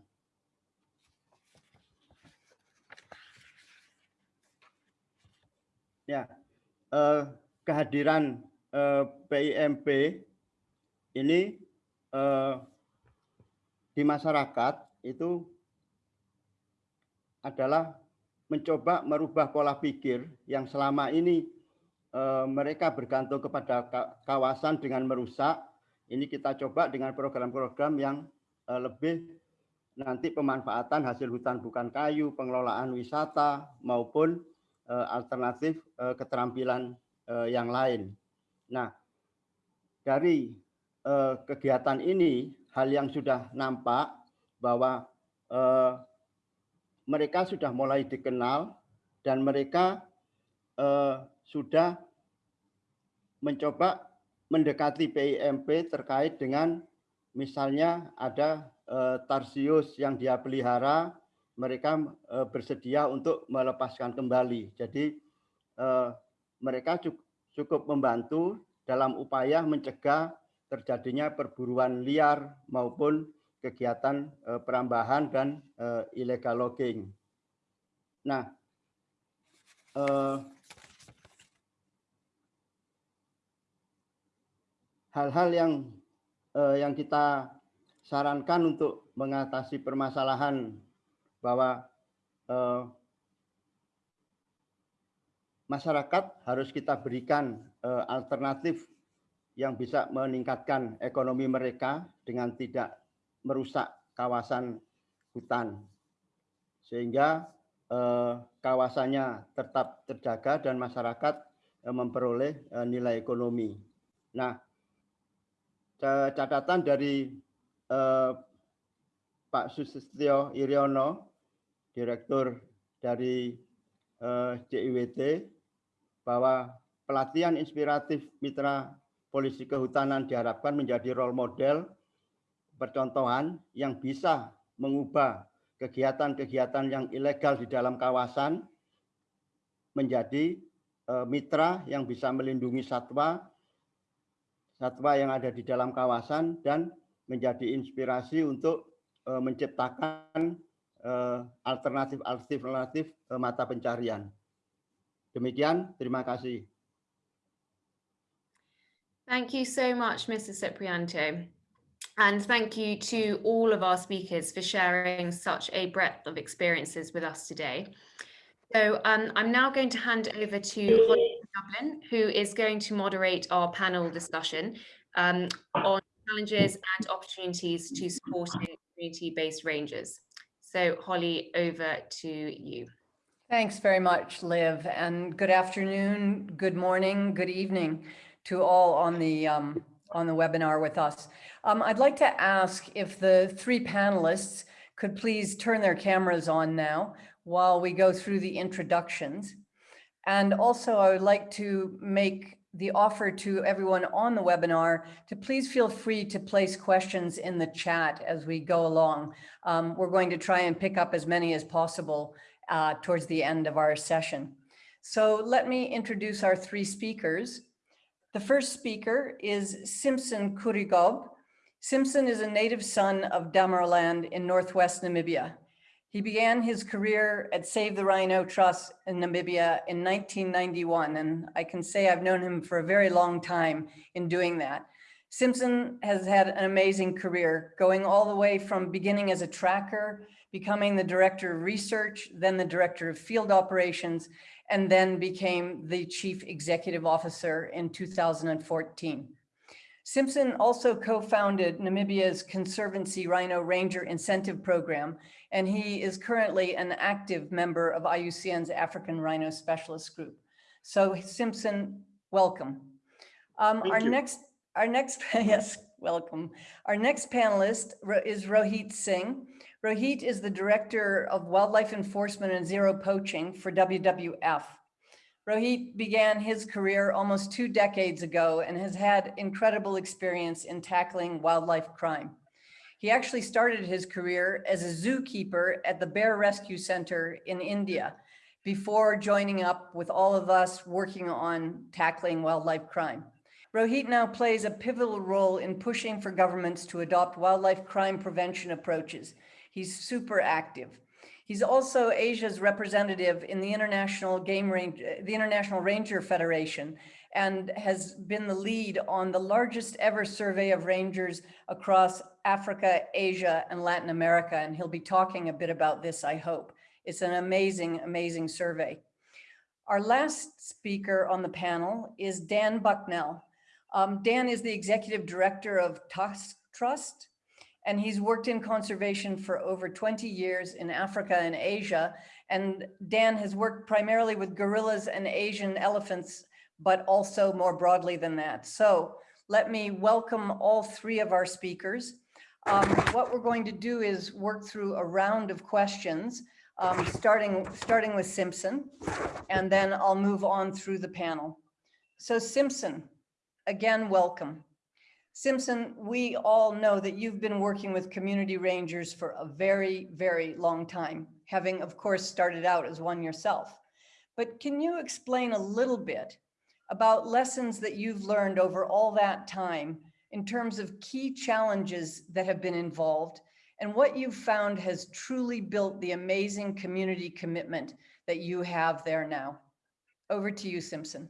Ya, kehadiran PIMP ini eh, di masyarakat itu adalah mencoba merubah pola pikir yang selama ini eh, mereka bergantung kepada kawasan dengan merusak. Ini kita coba dengan program-program yang eh, lebih nanti pemanfaatan hasil hutan bukan kayu, pengelolaan wisata maupun eh, alternatif keterampilan yang lain. Nah, dari kegiatan ini hal yang sudah nampak bahwa mereka sudah mulai dikenal dan mereka sudah mencoba mendekati PIMP terkait dengan misalnya ada eh, tarsius yang dia pelihara mereka eh, bersedia untuk melepaskan kembali. Jadi eh, mereka cukup membantu dalam upaya mencegah terjadinya perburuan liar maupun kegiatan perambahan dan eh, illegal logging. Nah, hal-hal yang yang kita sarankan untuk mengatasi permasalahan bahwa masyarakat harus kita berikan alternatif yang bisa meningkatkan ekonomi mereka dengan tidak merusak kawasan hutan. Sehingga eh, kawasannya tetap terjaga dan masyarakat eh, memperoleh eh, nilai ekonomi. Nah, catatan dari eh, Pak Susistio Iryono, Direktur dari eh, bahwa pelatihan inspiratif mitra polisi kehutanan diharapkan menjadi role model percontohan yang bisa mengubah kegiatan-kegiatan yang ilegal di dalam kawasan menjadi uh, mitra yang bisa melindungi satwa satwa yang ada di dalam kawasan dan menjadi inspirasi untuk uh, menciptakan alternatif-alternatif uh, mata pencarian. Demikian, terima kasih. Thank you so much, Mr. Ciprianto. And thank you to all of our speakers for sharing such a breadth of experiences with us today. So um, I'm now going to hand over to Dublin, who is going to moderate our panel discussion um, on challenges and opportunities to supporting community-based rangers. So Holly, over to you. Thanks very much, Liv, and good afternoon, good morning, good evening to all on the um, on the webinar with us. Um, I'd like to ask if the three panelists could please turn their cameras on now while we go through the introductions. And also I would like to make the offer to everyone on the webinar to please feel free to place questions in the chat as we go along. Um, we're going to try and pick up as many as possible uh, towards the end of our session. So let me introduce our three speakers. The first speaker is Simpson Uri-Khob. Simpson is a native son of Damaraland in Northwest Namibia. He began his career at Save the Rhino Trust in Namibia in 1991, and I can say I've known him for a very long time in doing that. Simpson has had an amazing career, going all the way from beginning as a tracker, becoming the director of research, then the director of field operations, and then became the chief executive officer in 2014. Simpson also co-founded Namibia's Conservancy Rhino Ranger Incentive Program, and he is currently an active member of IUCN's African Rhino Specialist Group. So Simpson, welcome. Um, our you. next, our next, yes, welcome. Our next panelist is Rohit Singh. Rohit is the Director of Wildlife Enforcement and Zero Poaching for WWF. Rohit began his career almost two decades ago and has had incredible experience in tackling wildlife crime. He actually started his career as a zookeeper at the Bear Rescue Center in India before joining up with all of us working on tackling wildlife crime. Rohit now plays a pivotal role in pushing for governments to adopt wildlife crime prevention approaches, He's super active. He's also Asia's representative in the International Game Range, the International Ranger Federation, and has been the lead on the largest ever survey of rangers across Africa, Asia, and Latin America. And he'll be talking a bit about this, I hope. It's an amazing, amazing survey. Our last speaker on the panel is Dan Bucknell. Um, Dan is the executive director of Tusk Trust, and he's worked in conservation for over 20 years in Africa and Asia. And Dan has worked primarily with gorillas and Asian elephants, but also more broadly than that. So let me welcome all three of our speakers. Um, what we're going to do is work through a round of questions, um, starting, starting with Simpson, and then I'll move on through the panel. So Simpson, again, welcome. Simpson, we all know that you've been working with community rangers for a very, very long time, having of course started out as one yourself. But can you explain a little bit about lessons that you've learned over all that time in terms of key challenges that have been involved and what you've found has truly built the amazing community commitment that you have there now? Over to you, Simpson.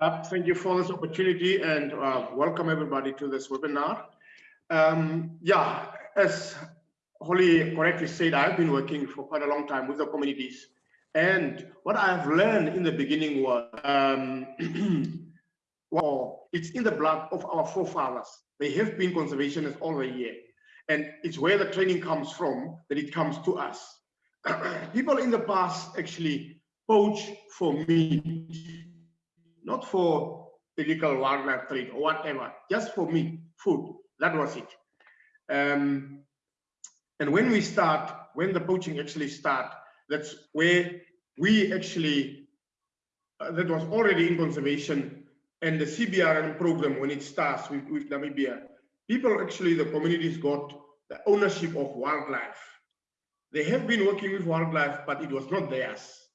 Uh, thank you for this opportunity and uh, welcome everybody to this webinar. Um, yeah, as Holly correctly said, I've been working for quite a long time with the communities. And what I've learned in the beginning was, um, well, it's in the blood of our forefathers. They have been conservationists all the year. And it's where the training comes from that it comes to us. People in the past actually poach for meat not for illegal wildlife trade or whatever, just for meat, food. That was it. Um, and when we start, when the poaching actually start, that's where we actually, uh, that was already in conservation and the CBRN program, when it starts with, with Namibia, people actually, the communities got the ownership of wildlife. They have been working with wildlife, but it was not theirs.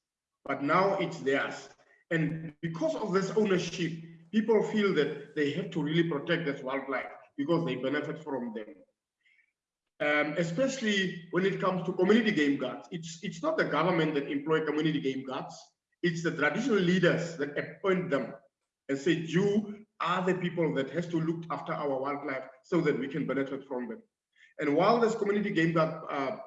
But now it's theirs. And because of this ownership, people feel that they have to really protect this wildlife because they benefit from them. Um, especially when it comes to community game guards. It's, it's not the government that employ community game guards. It's the traditional leaders that appoint them and say, you are the people that has to look after our wildlife so that we can benefit from them. And while this community game guard uh,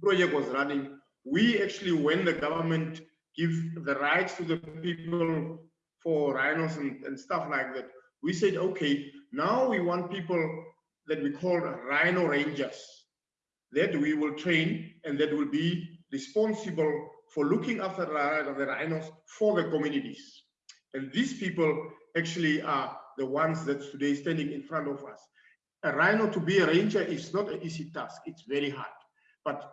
project was running, we actually, when the government give the rights to the people for rhinos and, and stuff like that, we said, okay, now we want people that we call rhino rangers that we will train and that will be responsible for looking after the rhinos for the communities. And these people actually are the ones that today standing in front of us. A rhino to be a ranger is not an easy task. It's very hard. But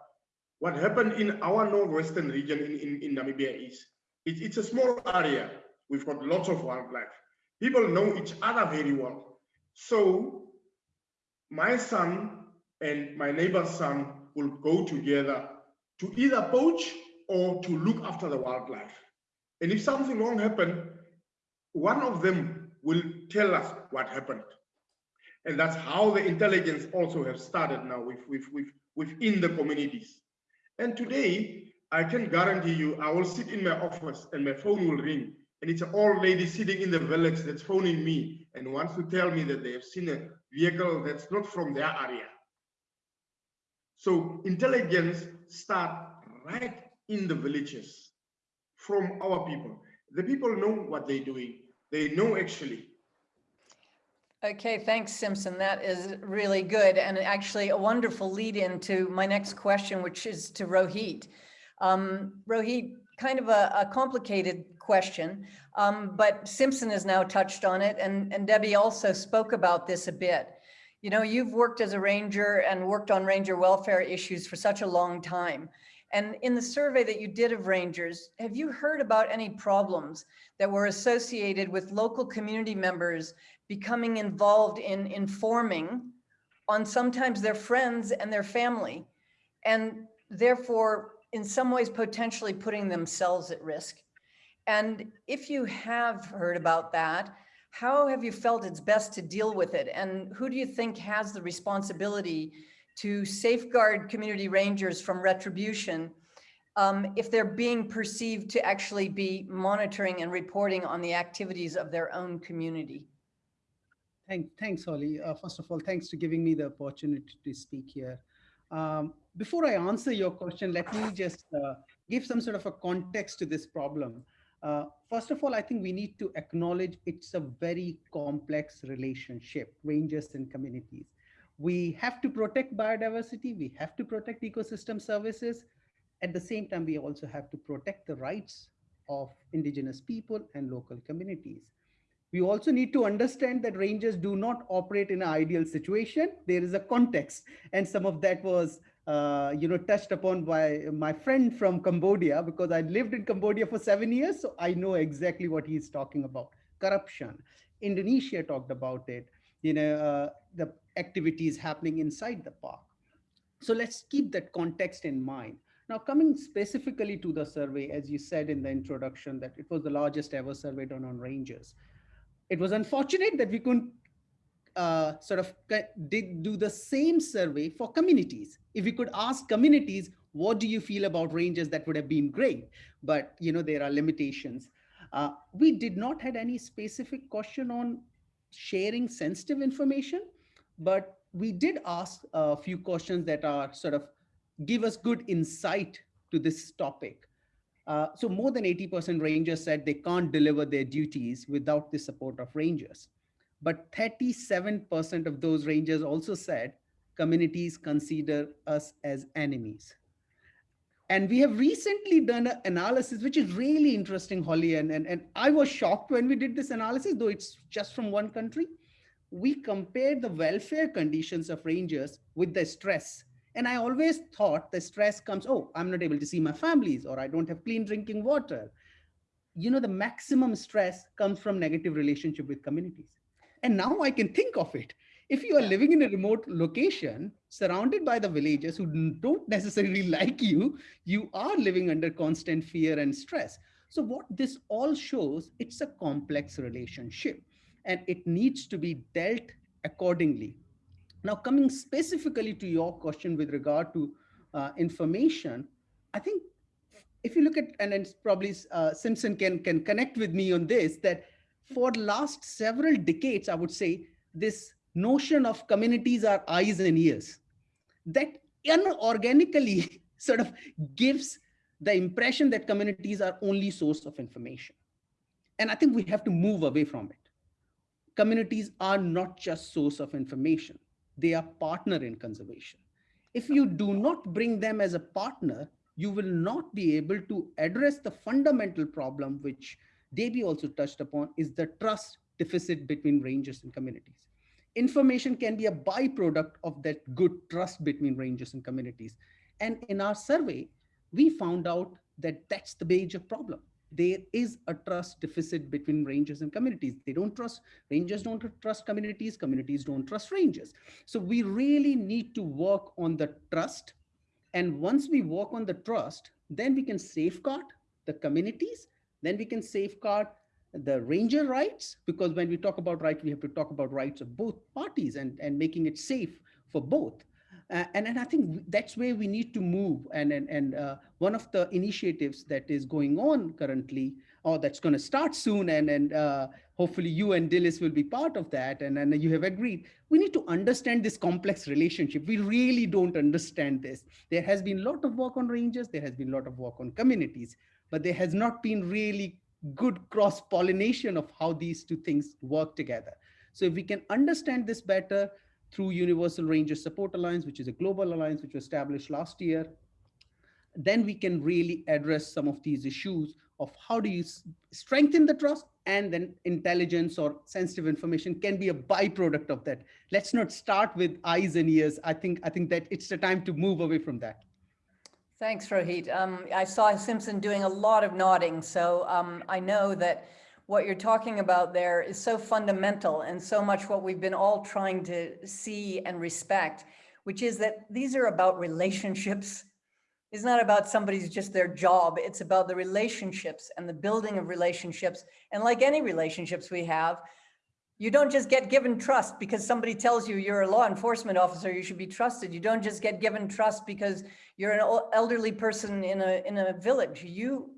what happened in our northwestern region in, in, in Namibia is it, it's a small area. We've got lots of wildlife. People know each other very well. So my son and my neighbor's son will go together to either poach or to look after the wildlife. And if something wrong happened, one of them will tell us what happened. And that's how the intelligence also have started now with, with, with, within the communities. And today, I can guarantee you, I will sit in my office and my phone will ring. And it's an old lady sitting in the village that's phoning me and wants to tell me that they have seen a vehicle that's not from their area. So intelligence start right in the villages from our people. The people know what they're doing. They know actually. Okay, thanks, Simpson. That is really good and actually a wonderful lead in to my next question, which is to Rohit. Um, Rohit, kind of a, a complicated question, um, but Simpson has now touched on it and, and Debbie also spoke about this a bit. You know, you've worked as a ranger and worked on ranger welfare issues for such a long time. And in the survey that you did of rangers, have you heard about any problems that were associated with local community members becoming involved in informing on sometimes their friends and their family, and therefore in some ways potentially putting themselves at risk? And if you have heard about that, how have you felt it's best to deal with it? And who do you think has the responsibility to safeguard community rangers from retribution um, if they're being perceived to actually be monitoring and reporting on the activities of their own community? Thank, thanks, Holly. Uh, first of all, thanks for giving me the opportunity to speak here. Um, before I answer your question, let me just uh, give some sort of a context to this problem. Uh, first of all, I think we need to acknowledge it's a very complex relationship, rangers and communities. We have to protect biodiversity, we have to protect ecosystem services. At the same time, we also have to protect the rights of indigenous people and local communities. We also need to understand that rangers do not operate in an ideal situation. There is a context and some of that was uh, you know, touched upon by my friend from Cambodia because I lived in Cambodia for seven years. So I know exactly what he's talking about. Corruption. Indonesia talked about it, you know, uh, the activities happening inside the park. So let's keep that context in mind. Now, coming specifically to the survey, as you said in the introduction, that it was the largest ever survey done on rangers. It was unfortunate that we couldn't uh, sort of did do the same survey for communities. If we could ask communities, what do you feel about rangers? That would have been great, but you know there are limitations. Uh, we did not had any specific question on sharing sensitive information, but we did ask a few questions that are sort of give us good insight to this topic. Uh, so more than 80% rangers said they can't deliver their duties without the support of rangers but 37% of those rangers also said communities consider us as enemies. And we have recently done an analysis, which is really interesting, Holly. And, and, and I was shocked when we did this analysis, though it's just from one country. We compared the welfare conditions of rangers with the stress And I always thought the stress comes, oh, I'm not able to see my families or I don't have clean drinking water. You know, the maximum stress comes from negative relationship with communities. And now I can think of it. If you are living in a remote location, surrounded by the villagers who don't necessarily like you, you are living under constant fear and stress. So what this all shows, it's a complex relationship and it needs to be dealt accordingly. Now, coming specifically to your question with regard to uh, information, I think if you look at, and it's probably uh, Simpson can, can connect with me on this, that for last several decades, I would say this notion of communities are eyes and ears that unorganically sort of gives the impression that communities are only source of information. And I think we have to move away from it. Communities are not just source of information. They are partner in conservation. If you do not bring them as a partner, you will not be able to address the fundamental problem, which Debbie also touched upon, is the trust deficit between rangers and communities. Information can be a byproduct of that good trust between rangers and communities. And in our survey, we found out that that's the major problem. There is a trust deficit between rangers and communities. They don't trust, rangers don't trust communities, communities don't trust rangers. So we really need to work on the trust. And once we work on the trust, then we can safeguard the communities, then we can safeguard the ranger rights, because when we talk about rights, we have to talk about rights of both parties and, and making it safe for both. Uh, and, and I think that's where we need to move. And, and, and uh, one of the initiatives that is going on currently, or that's going to start soon, and, and uh, hopefully you and Dilys will be part of that, and, and you have agreed, we need to understand this complex relationship. We really don't understand this. There has been a lot of work on rangers, there has been a lot of work on communities, but there has not been really good cross-pollination of how these two things work together. So if we can understand this better, through Universal Ranger Support Alliance, which is a global alliance which was established last year, then we can really address some of these issues of how do you strengthen the trust and then intelligence or sensitive information can be a byproduct of that. Let's not start with eyes and ears. I think I think that it's the time to move away from that. Thanks, Rohit. Um, I saw Simpson doing a lot of nodding, so um, I know that what you're talking about there is so fundamental and so much what we've been all trying to see and respect, which is that these are about relationships. It's not about somebody's just their job. It's about the relationships and the building of relationships. And like any relationships we have, you don't just get given trust because somebody tells you you're a law enforcement officer, you should be trusted. You don't just get given trust because you're an elderly person in a, in a village. You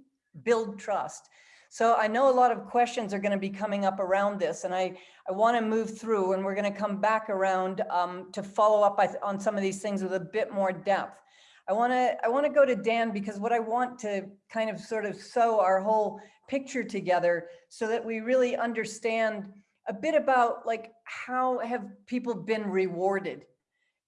build trust. So I know a lot of questions are going to be coming up around this, and I, I want to move through, and we're going to come back around um, to follow up on some of these things with a bit more depth. I want to I want to go to Dan because what I want to kind of sort of sew our whole picture together so that we really understand a bit about like how have people been rewarded,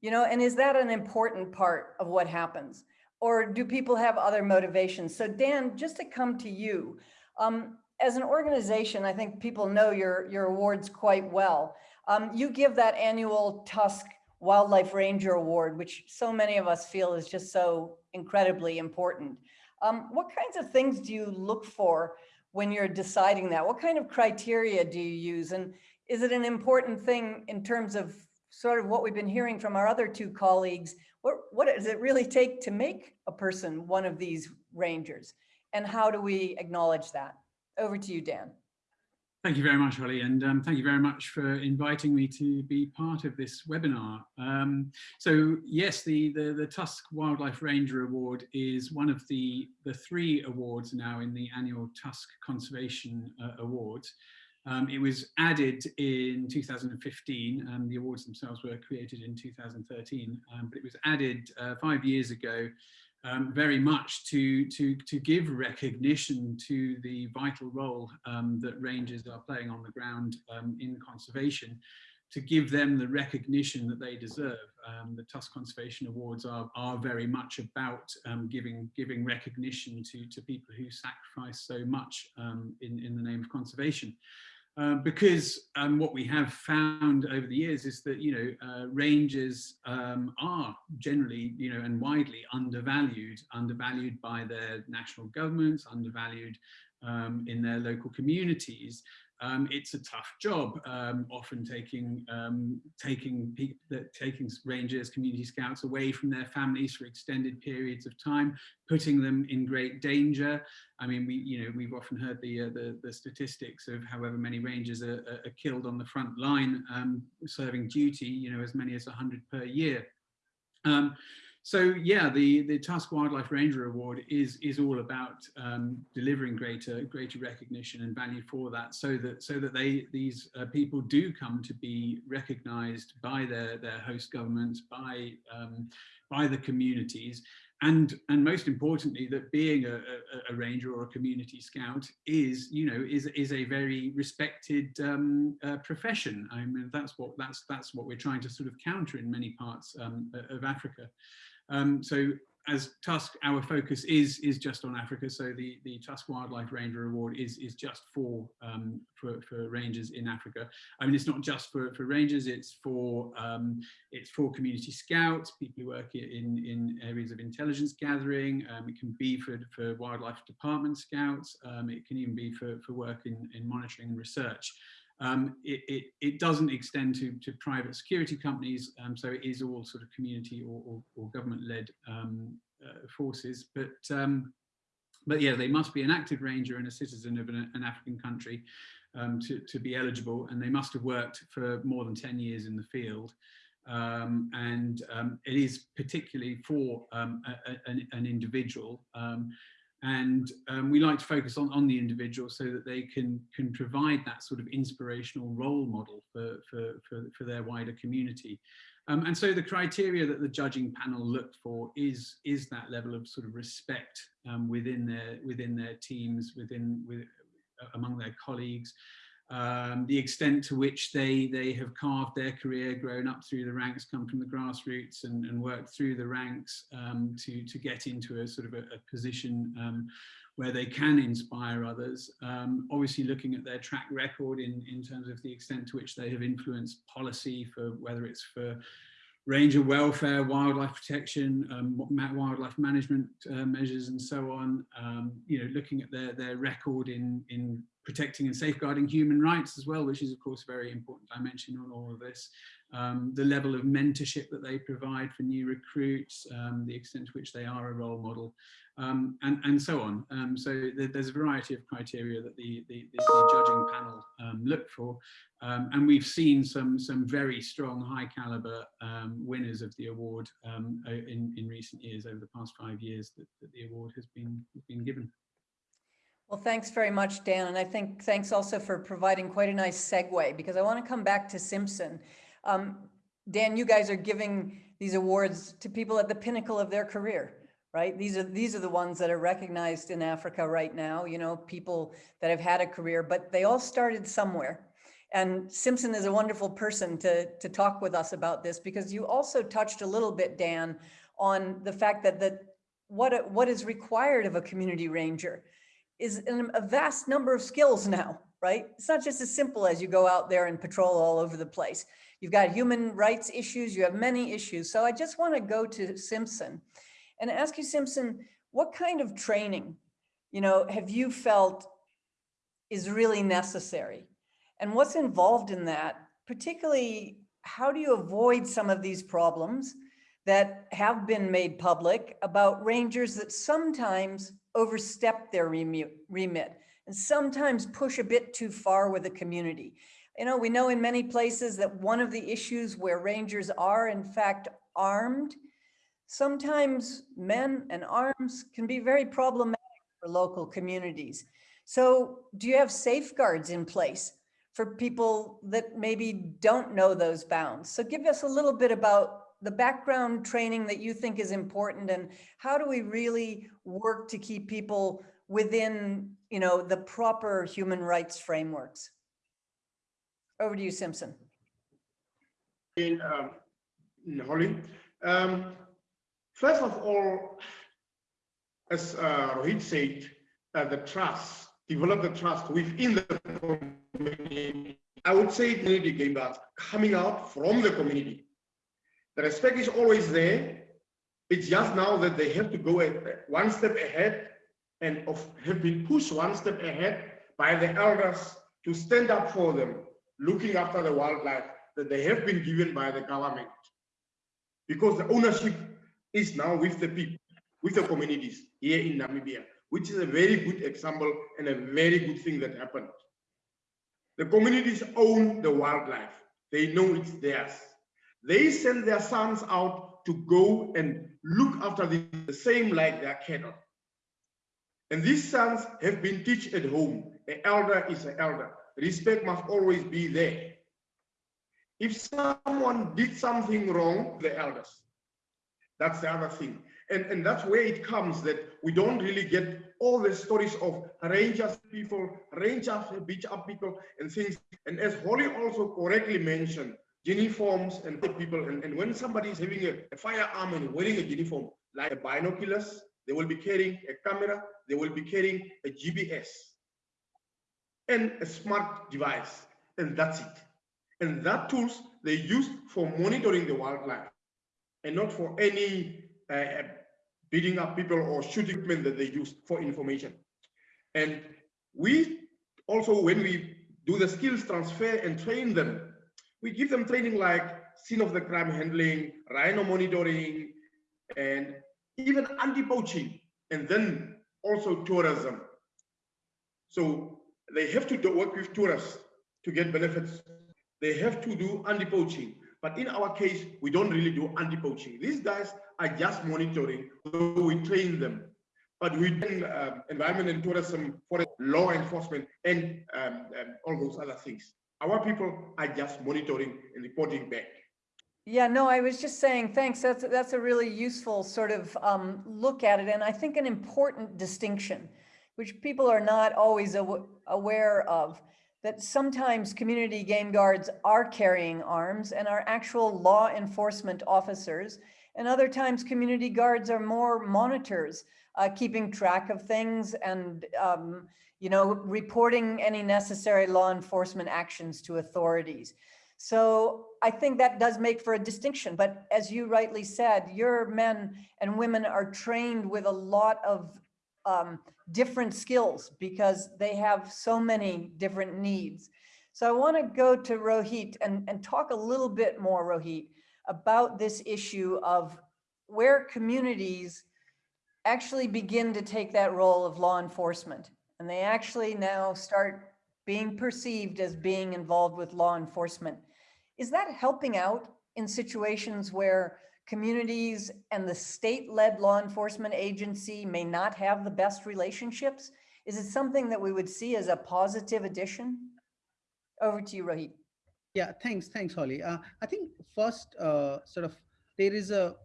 you know, and is that an important part of what happens? Or do people have other motivations? So Dan, just to come to you, um, as an organization, I think people know your, your awards quite well. Um, you give that annual Tusk Wildlife Ranger Award, which so many of us feel is just so incredibly important. Um, what kinds of things do you look for when you're deciding that? What kind of criteria do you use? And is it an important thing in terms of sort of what we've been hearing from our other two colleagues? What, what does it really take to make a person one of these rangers? and how do we acknowledge that? Over to you, Dan. Thank you very much, Holly, and um, thank you very much for inviting me to be part of this webinar. Um, so yes, the, the, the, Tusk Wildlife Ranger Award is one of the, the three awards now in the annual Tusk Conservation uh, Awards. Um, it was added in 2015, and the awards themselves were created in 2013, um, but it was added uh, five years ago um, very much to, to, to give recognition to the vital role um, that rangers are playing on the ground um, in conservation, to give them the recognition that they deserve. Um, the Tusk Conservation Awards are, are very much about um, giving, giving recognition to, to people who sacrifice so much in, in the name of conservation. Um, because um, what we have found over the years is that you know uh, rangers um, are generally you know and widely undervalued, undervalued by their national governments, undervalued um, in their local communities, um, it's a tough job, um, often taking um, taking taking rangers, community scouts away from their families for extended periods of time, putting them in great danger. I mean, we you know we've often heard the uh, the, the, statistics of however many rangers are, are killed on the front line um, serving duty. You know, as many as 100 per year. So yeah, the, the Tusk Wildlife Ranger Award is, is all about um, delivering greater, greater recognition and value for that so that, so that they, these uh, people do come to be recognized by their, their host governments, by, um, by the communities, and and most importantly that being a, a, a, ranger or a community scout is you know is is a very respected um, uh, profession. I mean that's what that's that's what we're trying to sort of counter in many parts um, of africa um, so as Tusk, our focus is is just on Africa. So the the Tusk Wildlife Ranger Award is is just for um, for, for rangers in Africa. I mean, it's not just for for rangers. It's for um, it's for community scouts, people who work in in areas of intelligence gathering. Um, it can be for for wildlife department scouts. Um, it can even be for for work in in monitoring and research. Um, it, it, it, doesn't extend to, to private security companies, um, so it is all sort of community or, or, or government-led um, uh, forces. But um, but yeah, they must be an active ranger and a citizen of an, an African country um, to, to be eligible, and they must have worked for more than 10 years in the field. Um, and it is particularly for a, a, an, individual and um, we like to focus on, on the individual so that they can can provide that sort of inspirational role model for, for, for, for their wider community. Um, and so the criteria that the judging panel looked for is, is that level of sort of respect um, within their within their teams, within with, among their colleagues, um, the extent to which they they have carved their career, grown up through the ranks, come from the grassroots and, and worked through the ranks um, to, to get into a sort of a, a position um, where they can inspire others. Um, obviously looking at their track record in, in terms of the extent to which they have influenced policy for whether it's for ranger welfare, wildlife protection, um, wildlife management uh, measures and so on, um, you know, looking at their, their record in, in protecting and safeguarding human rights as well, which is of course a very important dimension on all of this. Um, the level of mentorship that they provide for new recruits, um, the extent to which they are a role model, um, and, and so on. Um, so th there's a variety of criteria that the, the, the, the judging panel um, look for. Um, and we've seen some, some very strong, high caliber winners of the award in, in recent years, over the past five years that, that the award has been, been given. Well, thanks very much, Dan. And I think thanks also for providing quite a nice segue because I want to come back to Simpson. Um, Dan, you guys are giving these awards to people at the pinnacle of their career, right? These are these are the ones that are recognized in Africa right now, you know, people that have had a career, but they all started somewhere. And Simpson is a wonderful person to, to talk with us about this because you also touched a little bit, Dan, on the fact that, that what, what is required of a community ranger is a vast number of skills now, right? It's not just as simple as you go out there and patrol all over the place. You've got human rights issues, you have many issues. So I just want to go to Simpson and ask you, Simpson, what kind of training, you know, have you felt is really necessary? And what's involved in that? Particularly, how do you avoid some of these problems that have been made public about rangers that sometimes overstep their remit and sometimes push a bit too far with the community. You know, we know in many places that one of the issues where rangers are in fact armed, sometimes men and arms can be very problematic for local communities. So do you have safeguards in place for people that maybe don't know those bounds? So give us a little bit about the background training that you think is important and how do we really work to keep people within you know the proper human rights frameworks over to you simpson in um, Holly. Um, first of all as uh, Rohit said uh, the trust develop the trust within the community, I would say community game guards coming out from the community. The respect is always there. It's just now that they have to go one step ahead and of, have been pushed one step ahead by the elders to stand up for them, looking after the wildlife that they have been given by the government. Because the ownership is now with the people, with the communities here in Namibia, which is a very good example and a very good thing that happened. The communities own the wildlife. They know it's theirs. They send their sons out to go and look after the, same like their cattle. And these sons have been taught at home. An elder is an elder. Respect must always be there. If someone did something wrong, the elders. That's the other thing. And, and that's where it comes that we don't really get all the stories of rangers people, rangers beach up people and things. And as Holly also correctly mentioned, uniforms and people, and, and when somebody is having a, a firearm and wearing a uniform, like a binoculars, they will be carrying a camera, they will be carrying a GPS and a smart device, and that's it. And that tools they use for monitoring the wildlife and not for any uh, beating up people or shooting men that they use for information. And we also, when we do the skills transfer and train them, we give them training like scene of the crime handling, rhino monitoring, and even anti-poaching, and then also tourism. So they have to work with tourists to get benefits. They have to do anti-poaching. But in our case, we don't really do anti-poaching. These guys are just monitoring, so we train them. But we do um, environment and tourism for law enforcement and um, um, all those other things. Our people are just monitoring and reporting back. Yeah, no, I was just saying, thanks. That's, that's a really useful sort of um, look at it. And I think an important distinction, which people are not always aw aware of, that sometimes community game guards are carrying arms and are actual law enforcement officers. And other times community guards are more monitors, uh, keeping track of things and, um, you know, reporting any necessary law enforcement actions to authorities. So I think that does make for a distinction. But as you rightly said, your men and women are trained with a lot of um, different skills because they have so many different needs. So I want to go to Rohit and, and talk a little bit more, Rohit, about this issue of where communities actually begin to take that role of law enforcement. And they actually now start being perceived as being involved with law enforcement. Is that helping out in situations where communities and the state-led law enforcement agency may not have the best relationships? Is it something that we would see as a positive addition? Over to you, Rohit. Yeah, thanks, thanks, Holly. Uh, I think first, uh, sort of, there is a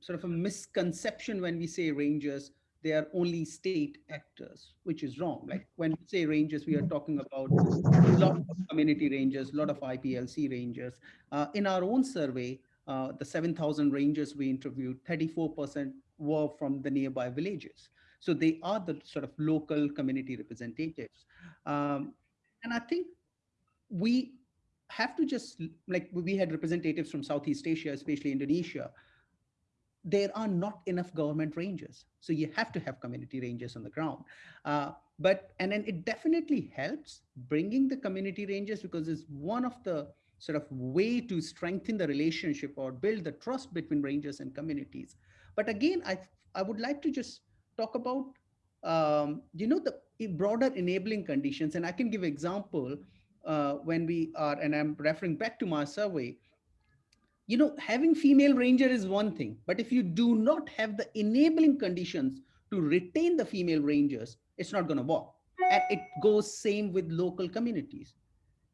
sort of a misconception when we say rangers, they are only state actors, which is wrong. Like when we say rangers, we are talking about a lot of community rangers, a lot of IPLC rangers. Uh, in our own survey, uh, the 7,000 rangers we interviewed, 34% were from the nearby villages. So they are the sort of local community representatives. Um, and I think we have to just, like we had representatives from Southeast Asia, especially Indonesia, there are not enough government rangers. So you have to have community rangers on the ground. Uh, but, and then it definitely helps bringing the community rangers because it's one of the sort of way to strengthen the relationship or build the trust between rangers and communities. But again, I, I would like to just talk about, um, you know, the broader enabling conditions. And I can give example uh, when we are, and I'm referring back to my survey, you know, having female ranger is one thing, but if you do not have the enabling conditions to retain the female rangers, it's not going to work. And it goes same with local communities.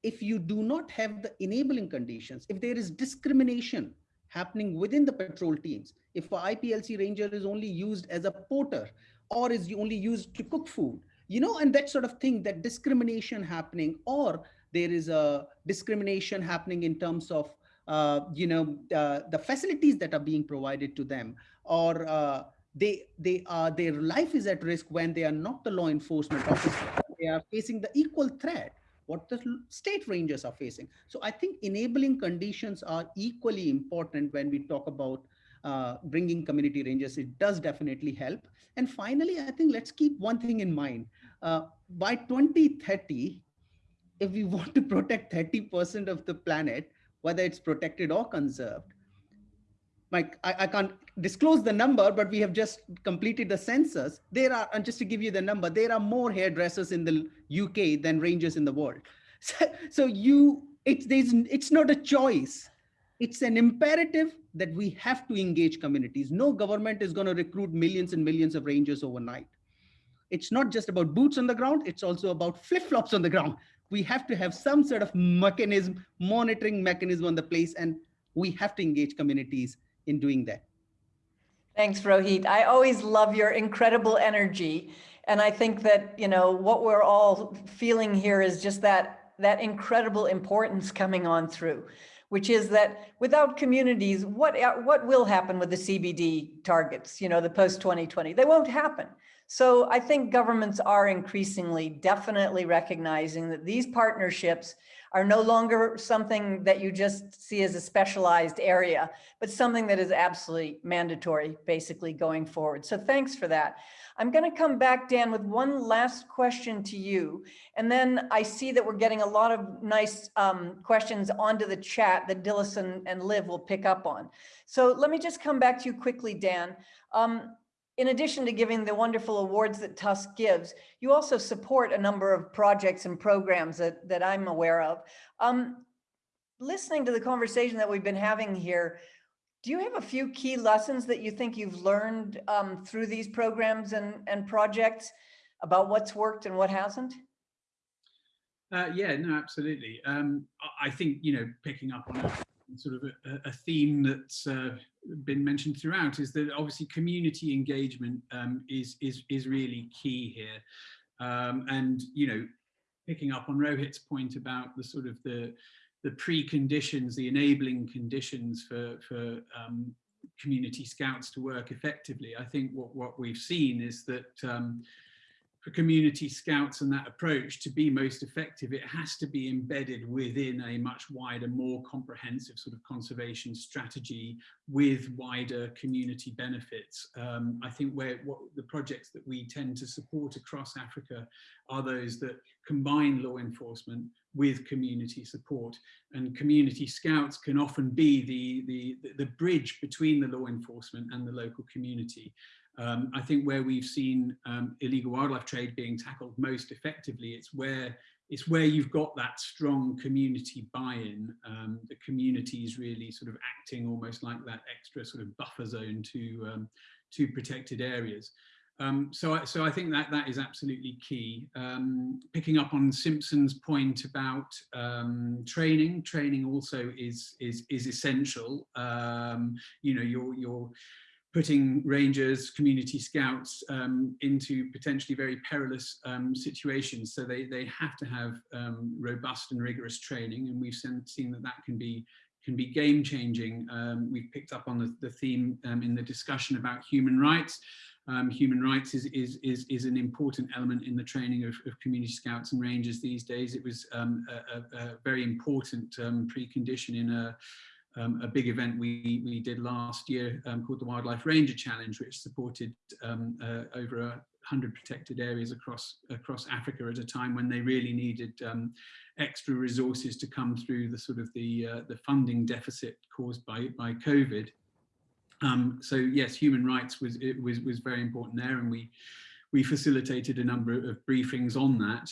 If you do not have the enabling conditions, if there is discrimination happening within the patrol teams, if a IPLC ranger is only used as a porter or is only used to cook food, you know, and that sort of thing, that discrimination happening, or there is a discrimination happening in terms of uh, you know, uh, the facilities that are being provided to them, or uh, they they are their life is at risk when they are not the law enforcement officer. They are facing the equal threat what the state rangers are facing. So I think enabling conditions are equally important when we talk about uh, bringing community rangers. It does definitely help. And finally, I think let's keep one thing in mind. Uh, by 2030, if we want to protect 30% of the planet, whether it's protected or conserved, like I, I, can't disclose the number, but we have just completed the census. There are, and just to give you the number, there are more hairdressers in the UK than rangers in the world. So, so you, it's, there's, it's not a choice. It's an imperative that we have to engage communities. No government is going to recruit millions and millions of rangers overnight. It's not just about boots on the ground. It's also about flip-flops on the ground. We have to have some sort of mechanism, monitoring mechanism on the place, and we have to engage communities in doing that. Thanks, Rohit. I always love your incredible energy. And I think that, you know, what we're all feeling here is just that, that incredible importance coming on through, which is that without communities, what, what will happen with the CBD targets, you know, the post 2020? They won't happen. So I think governments are increasingly definitely recognizing that these partnerships are no longer something that you just see as a specialized area, but something that is absolutely mandatory, basically going forward. So thanks for that. I'm going to come back, Dan, with one last question to you. And then I see that we're getting a lot of nice um, questions onto the chat that Dilys and, and Liv will pick up on. So let me just come back to you quickly, Dan. Um, in addition to giving the wonderful awards that Tusk gives, you also support a number of projects and programs that, that I'm aware of. Um, listening to the conversation that we've been having here, do you have a few key lessons that you think you've learned um, through these programs and, and projects about what's worked and what hasn't? Uh, yeah, no, absolutely. Um, I think, you know, picking up on a, sort of a, a theme that's uh, been mentioned throughout is that obviously community engagement um, is, is, is really key here. Um, and, you know, picking up on Rohit's point about the sort of the, the preconditions, the enabling conditions for, for um, community scouts to work effectively, I think what, what we've seen is that um, for community scouts and that approach to be most effective, it has to be embedded within a much wider, more comprehensive sort of conservation strategy with wider community benefits. Um, I think where what the projects that we tend to support across Africa are those that combine law enforcement with community support and community scouts can often be the, the, the bridge between the law enforcement and the local community. Um, I think where we've seen um, illegal wildlife trade being tackled most effectively, it's where it's where you've got that strong community buy-in. Um, the community is really sort of acting almost like that extra sort of buffer zone to um, to protected areas. Um, so, I, so I think that that is absolutely key. Um, picking up on Simpson's point about training, training also is is is essential. you know, your your putting rangers, community scouts um, into potentially very perilous um, situations. So they, they have to have um, robust and rigorous training and we've seen, that that can be can be game changing. Um, we've picked up on the, the theme um, in the discussion about human rights. Um, human rights is, is, is, is an important element in the training of, of community scouts and rangers these days. It was a, a, a, very important precondition in a um, a big event we, we did last year um, called the Wildlife Ranger Challenge, which supported um, uh, over a hundred protected areas across across Africa at a time when they really needed um, extra resources to come through the sort of the uh, the funding deficit caused by by COVID. Um, so yes, human rights was it was was very important there, and we we facilitated a number of briefings on that.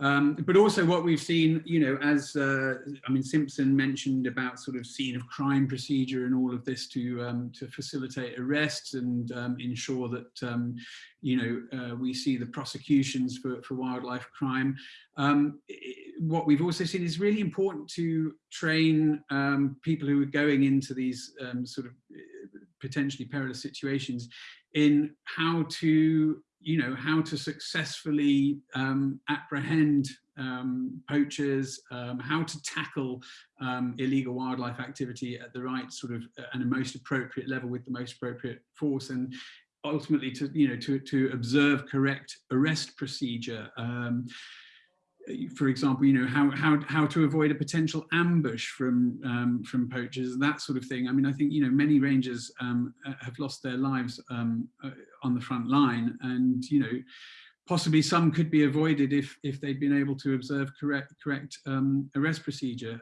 Um, but also what we've seen, you know, as uh, I mean, Simpson mentioned about sort of scene of crime procedure and all of this to um, to facilitate arrests and um, ensure that, um, you know, uh, we see the prosecutions for, for wildlife crime. Um, what we've also seen is really important to train um, people who are going into these sort of uh, potentially perilous situations in how to you know, how to successfully um, apprehend um, poachers, um, how to tackle um, illegal wildlife activity at the right sort of uh, and the most appropriate level with the most appropriate force and ultimately to, you know, to, to observe correct arrest procedure. Um, for example, you know, how, how, how to avoid a potential ambush from, um, from poachers, that sort of thing. I mean, I think, you know, many rangers um, uh, have lost their lives um, uh, on the front line and, you know, possibly some could be avoided if, if they'd been able to observe correct, correct um, arrest procedure.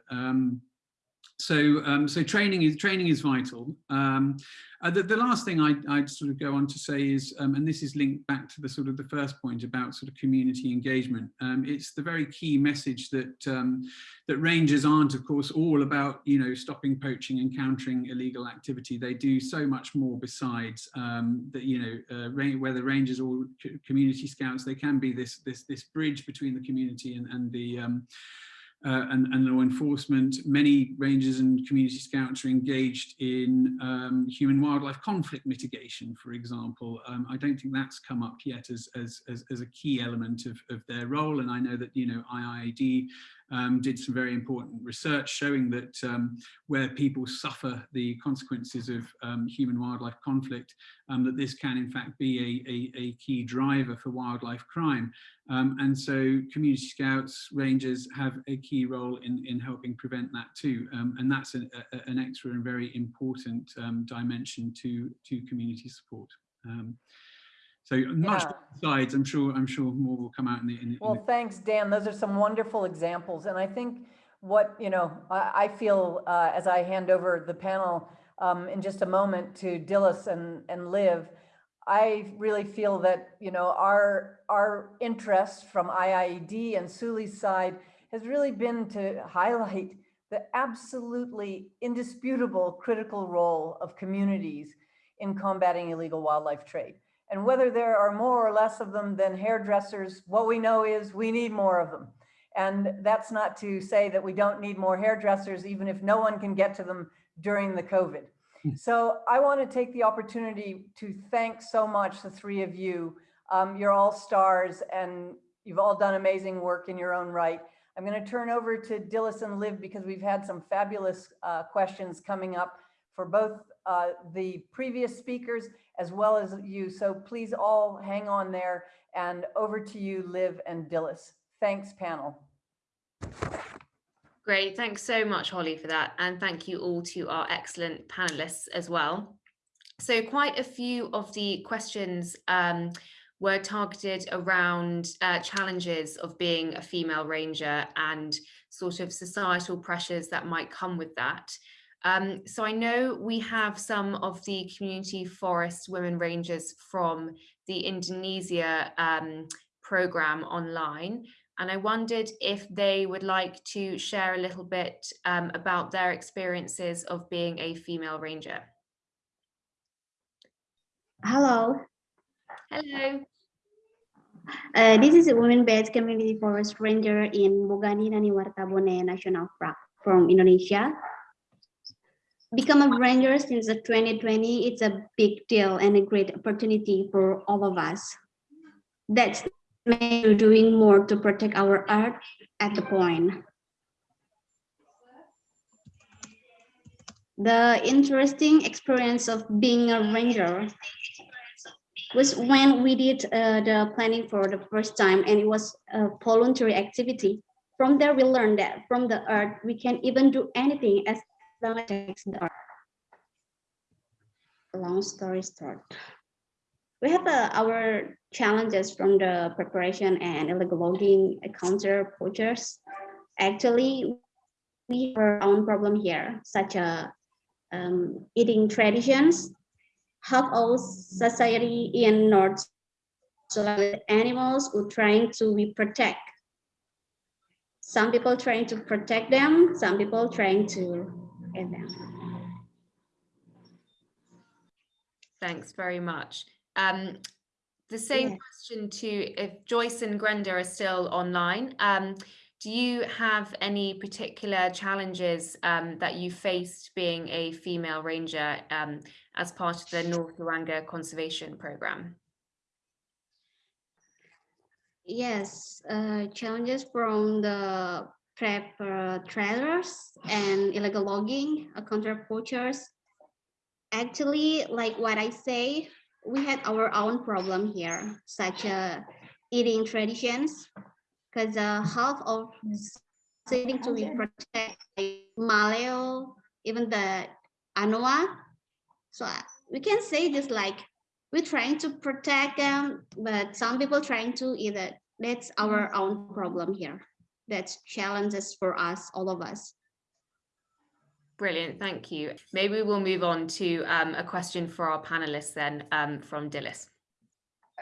So um, so training is training is vital. Um, uh, the, the, last thing I, would sort of go on to say is, um, and this is linked back to the sort of the first point about sort of community engagement. Um, it's the very key message that um, that rangers aren't, of course, all about you know stopping poaching and countering illegal activity. They do so much more besides um, that. You know, uh, whether rangers or community scouts, they can be this this this bridge between the community and and the uh, and, and, law enforcement. Many rangers and community scouts are engaged in um, human wildlife conflict mitigation, for example. Um, I don't think that's come up yet as, as, as, as a key element of, of, their role. And I know that, you know, IIED um, did some very important research showing that um, where people suffer the consequences of um, human wildlife conflict, um, that this can in fact be a, a, a key driver for wildlife crime. Um, and so community scouts, rangers have a key role in, in helping prevent that too. Um, and that's an, a, an extra and very important dimension to, to community support. So much Yeah. sides, I'm sure, I'm sure more will come out in the, in the- in Well, the, thanks, Dan. Those are some wonderful examples. And I think what, you know, I, I feel uh, as I hand over the panel um, in just a moment to Dilys and, and Liv, I really feel that, you know, our, our interest from IIED and SULi's side has really been to highlight the absolutely indisputable critical role of communities in combating illegal wildlife trade. And whether there are more or less of them than hairdressers, what we know is we need more of them. And that's not to say that we don't need more hairdressers, even if no one can get to them during the COVID. Hmm. So I want to take the opportunity to thank so much the three of you. Um, you're all stars and you've all done amazing work in your own right. I'm going to turn over to Dilys and Liv because we've had some fabulous uh, questions coming up for both uh, the previous speakers as well as you. So please all hang on there and over to you, Liv and Dilys. Thanks, panel. Great, thanks so much, Holly, for that. And thank you all to our excellent panelists as well. So quite a few of the questions um, were targeted around uh, challenges of being a female ranger and sort of societal pressures that might come with that. Um, so I know we have some of the community forest women rangers from the Indonesia um, program online. And I wondered if they would like to share a little bit um, about their experiences of being a female ranger. Hello. Hello. Uh, this is a women-based community forest ranger in Bogani Nani Wartabone National Park from Indonesia become a ranger since 2020 it's a big deal and a great opportunity for all of us. That's doing more to protect our earth at the point. The interesting experience of being a ranger was when we did uh, the planning for the first time and it was a voluntary activity. From there we learned that from the earth we can even do anything as long story short we have uh, our challenges from the preparation and illegal logging counter poachers. Actually we have our own problem here such as um, eating traditions. Half of society in north so animals who trying to be protect. Some people trying to protect them some people trying to Thanks very much. Um, the same Yeah. question to if Joyce and Brenda are still online. Um, do you have any particular challenges um, that you faced being a female ranger um, as part of the North Luangwa Conservation Program? Yes, uh, challenges from the prep uh, trailers and illegal logging, uh, counter poachers. Actually, like what I say, we had our own problem here, such as eating traditions. because uh, half of sitting to be protect like Maleo, even the Anoa. So uh, we can say this like we're trying to protect them, but some people trying to either that's our own problem here. That's challenges for us, all of us. Brilliant, thank you. Maybe we'll move on to um, a question for our panelists then um, from Dilys.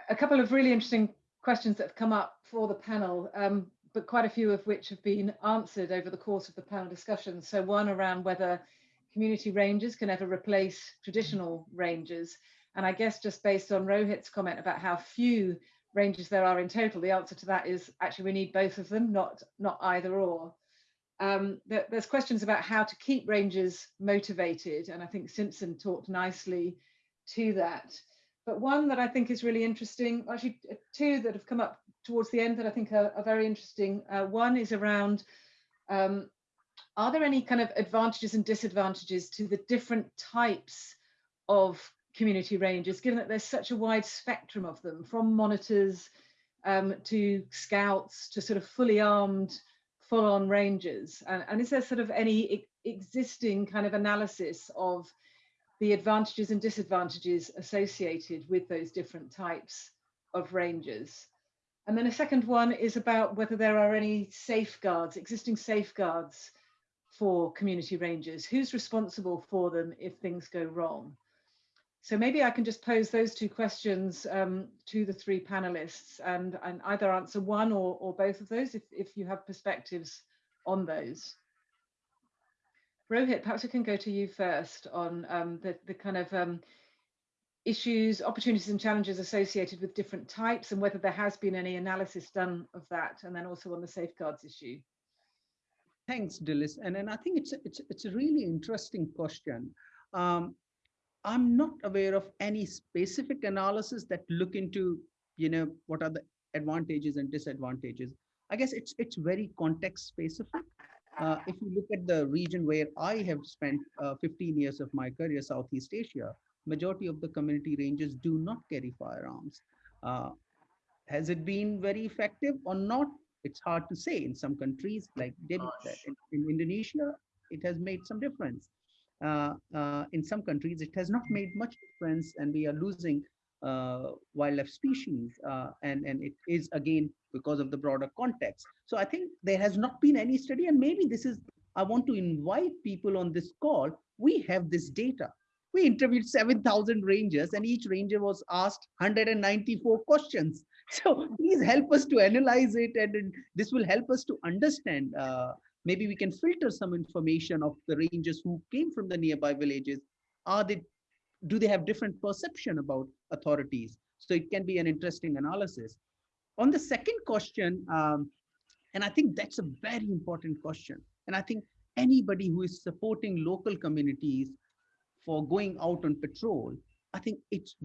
A couple of really interesting questions that have come up for the panel, um, but quite a few of which have been answered over the course of the panel discussion. So one around whether community rangers can ever replace traditional rangers. And I guess just based on Rohit's comment about how few rangers there are in total, the answer to that is actually we need both of them, not, not either or. Um, there's questions about how to keep rangers motivated, and I think Simpson talked nicely to that. But one that I think is really interesting, actually uh, two that have come up towards the end that I think are, are very interesting. Uh, one is around, um, are there any kind of advantages and disadvantages to the different types of community rangers, given that there's such a wide spectrum of them, from monitors um, to scouts to sort of fully armed full-on rangers? And, and, is there sort of any e existing kind of analysis of the advantages and disadvantages associated with those different types of rangers? And then a second one is about whether there are any safeguards, existing safeguards for community rangers. Who's responsible for them if things go wrong? So maybe I can just pose those two questions um, to the three panelists and, and either answer one or, or both of those if, if you have perspectives on those. Rohit, perhaps we can go to you first on um, the, the kind of um, issues, opportunities and challenges associated with different types and whether there has been any analysis done of that and then also on the safeguards issue. Thanks, Dilys. And, and I think it's a, it's, it's a really interesting question. Um, I'm not aware of any specific analysis that look into, you know, what are the advantages and disadvantages. I guess it's it's very context specific. Uh, if you look at the region where I have spent uh, 15 years of my career, Southeast Asia, majority of the community rangers do not carry firearms. Uh, has it been very effective or not? It's hard to say. In some countries, like in, in Indonesia, it has made some difference in some countries, it has not made much difference and we are losing uh, wildlife species. Uh, and, and it is again because of the broader context. So I think there has not been any study and maybe this is, I want to invite people on this call. We have this data. We interviewed 7,000 rangers and each ranger was asked 194 questions. So please help us to analyze it and this will help us to understand uh, maybe we can filter some information of the rangers who came from the nearby villages. Are they do they have different perception about authorities? So it can be an interesting analysis. On the second question um, and i think that's a very important question. And i think anybody who is supporting local communities for going out on patrol i think it's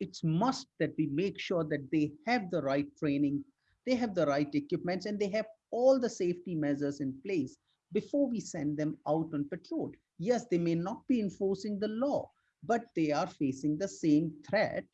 it's must that we make sure that they have the right training they have the right equipments and they have all the safety measures in place before we send them out on patrol. Yes, they may not be enforcing the law, but they are facing the same threat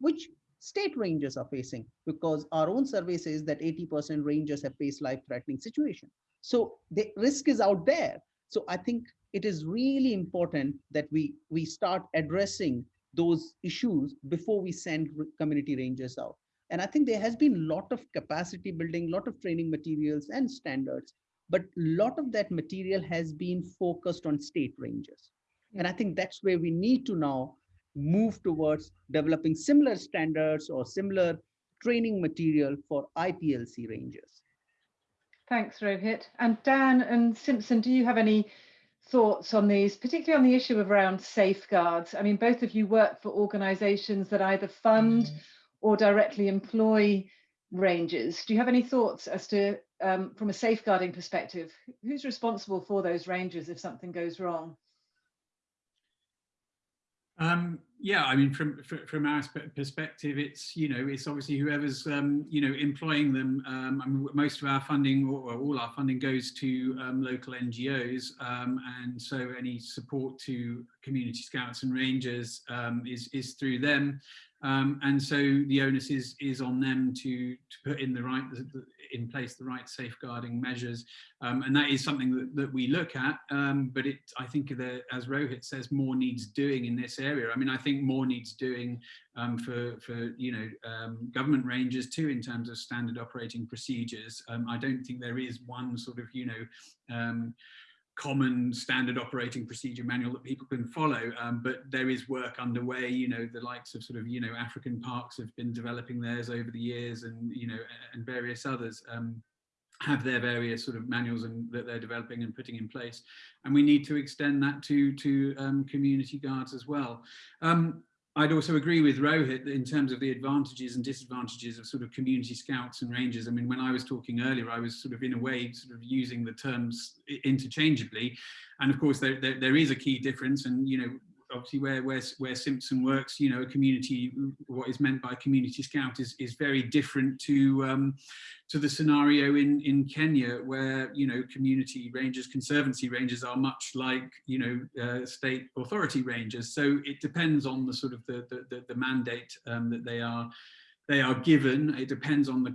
which state rangers are facing because our own survey says that 80% rangers have faced life-threatening situation. So the risk is out there. So I think it is really important that we, we start addressing those issues before we send community rangers out. And I think there has been a lot of capacity building, a lot of training materials and standards, but a lot of that material has been focused on state rangers. And I think that's where we need to now move towards developing similar standards or similar training material for IPLC rangers. Thanks, Rohit. And Dan and Simpson, do you have any thoughts on these, particularly on the issue of around safeguards? I mean, both of you work for organizations that either fund mm -hmm or directly employ rangers. Do you have any thoughts as to, um, from a safeguarding perspective, who's responsible for those rangers if something goes wrong? Um, yeah, I mean, from from our perspective, it's you know, it's obviously whoever's um, you know employing them. Um, I mean, most of our funding, or all our funding, goes to um, local NGOs, um, and so any support to community scouts and rangers um, is is through them. Um, and so the onus is is on them to to put in the right in place the right safeguarding measures, um, and that is something that, that we look at. Um, but it, I think, that, as Rohit says, more needs doing in this area. I mean, I think more needs doing um, for for you know um, government ranges too in terms of standard operating procedures. Um, I don't think there is one sort of you know common standard operating procedure manual that people can follow um, but there is work underway. You know the likes of sort of you know african parks have been developing theirs over the years and you know and various others um, have their various sort of manuals and that they're developing and putting in place. And we need to extend that to to um, community guards as well. Um, I'd also agree with Rohit in terms of the advantages and disadvantages of sort of community scouts and rangers. I mean, when I was talking earlier, I was sort of in a way sort of using the terms interchangeably. And of course, there, there, there is a key difference. And, you know, obviously where, where, where Simpson works, you know, a community, what is meant by community scout is, is very different to, um, to the scenario in, in Kenya where, you know, community rangers, conservancy rangers are much like, you know, uh, state authority rangers. So it depends on the sort of the, the, the mandate um, that they are they are given. It depends on the,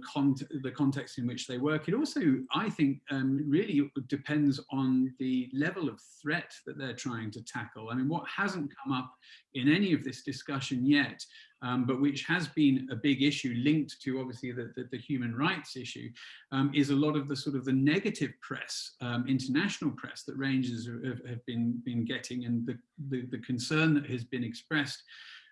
the context in which they work. It also, I think, um, really depends on the level of threat that they're trying to tackle. I mean, what hasn't come up in any of this discussion yet, um, but which has been a big issue linked to obviously the, the, the human rights issue, um, is a lot of the sort of the negative press, um, international press that rangers have, have, been, been getting and the, the, the concern that has been expressed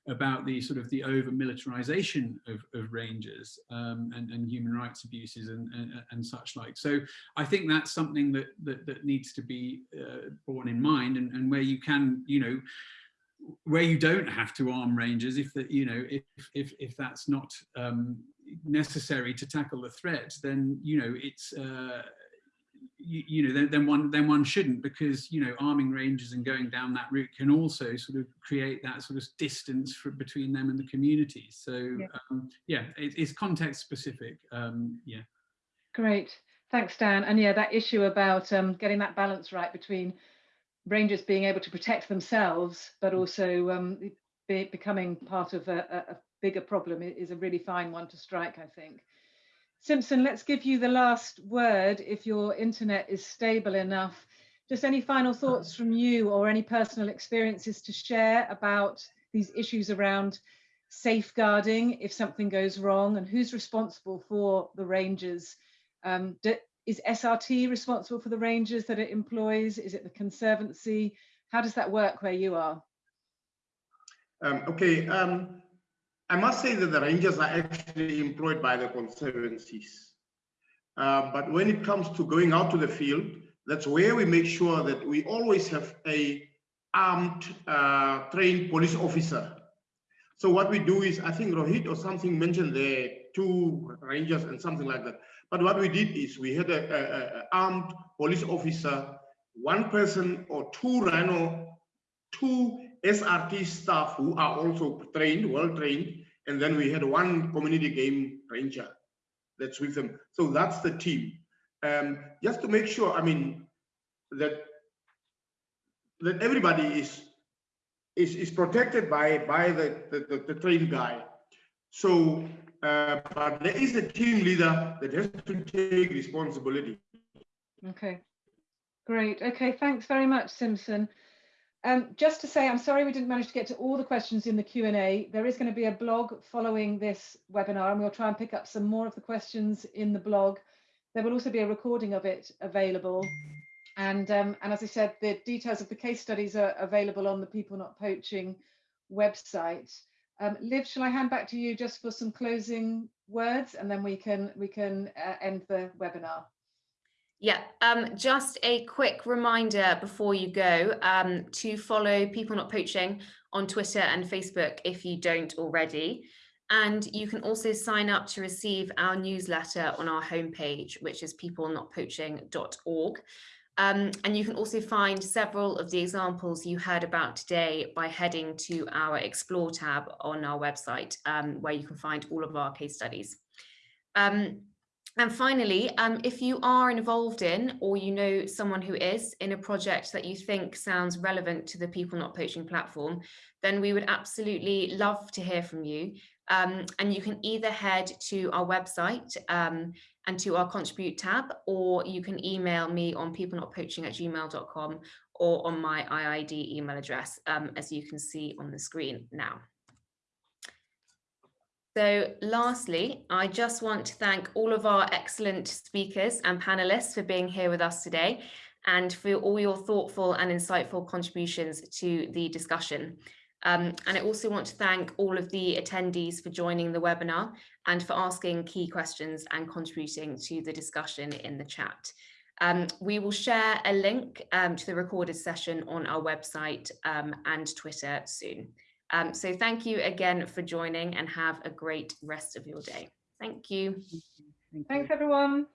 about the sort of the over militarization of, of rangers um, and, and, human rights abuses and, and, and, such like. So I think that's something that, that, that needs to be uh, borne in mind and, and where you can, you know, where you don't have to arm rangers if that you know if if if that's not um, necessary to tackle the threat then you know it's uh, you, you, know, then, then one then one shouldn't because you know arming rangers and going down that route can also sort of create that sort of distance for, between them and the community. So yeah, um, yeah it, it's context specific. Um, yeah. Great, thanks, Dan. And yeah, that issue about um, getting that balance right between rangers being able to protect themselves, but mm. also um, be, becoming part of a, a bigger problem is a really fine one to strike, I think. Simpson, let's give you the last word if your internet is stable enough. Just any final thoughts from you or any personal experiences to share about these issues around safeguarding if something goes wrong and who's responsible for the rangers? Um, do, is SRT responsible for the rangers that it employs? Is it the Conservancy? How does that work where you are? Um, okay, um, I must say that the rangers are actually employed by the conservancies. Uh, but when it comes to going out to the field, that's where we make sure that we always have a armed, uh, trained police officer. So what we do is, I think Rohit or something mentioned there, two rangers and something like that. But what we did is we had a, armed police officer, one person or two rhino, two SRT staff who are also trained, well trained, and then we had one community game ranger that's with them. So that's the team. Um, just to make sure, I mean, that that everybody is is is protected by by the the, the, the trained guy. So, uh, but there is a team leader that has to take responsibility. Okay, great. Okay, thanks very much, Simpson. Um, just to say, I'm sorry we didn't manage to get to all the questions in the Q&A. There is going to be a blog following this webinar and we'll try and pick up some more of the questions in the blog. There will also be a recording of it available. And, um, and as I said, the details of the case studies are available on the People Not Poaching website. Um, Liv, shall I hand back to you just for some closing words and then we can, we can uh, end the webinar. Yeah, um, just a quick reminder before you go um, to follow People Not Poaching on Twitter and Facebook if you don't already. And you can also sign up to receive our newsletter on our homepage, which is peoplenotpoaching.org. Um, and you can also find several of the examples you heard about today by heading to our Explore tab on our website, um, where you can find all of our case studies. Um, and finally, um, if you are involved in or you know someone who is in a project that you think sounds relevant to the People Not Poaching platform, then we would absolutely love to hear from you. Um, and you can either head to our website um, and to our contribute tab, or you can email me on peoplenotpoaching at gmail.com or on my IIED email address, um, as you can see on the screen now. So lastly, I just want to thank all of our excellent speakers and panelists for being here with us today and for all your thoughtful and insightful contributions to the discussion. Um, and I also want to thank all of the attendees for joining the webinar and for asking key questions and contributing to the discussion in the chat. Um, we will share a link um, to the recorded session on our website um, and Twitter soon. Um, so thank you again for joining and have a great rest of your day. Thank you. Thanks, everyone.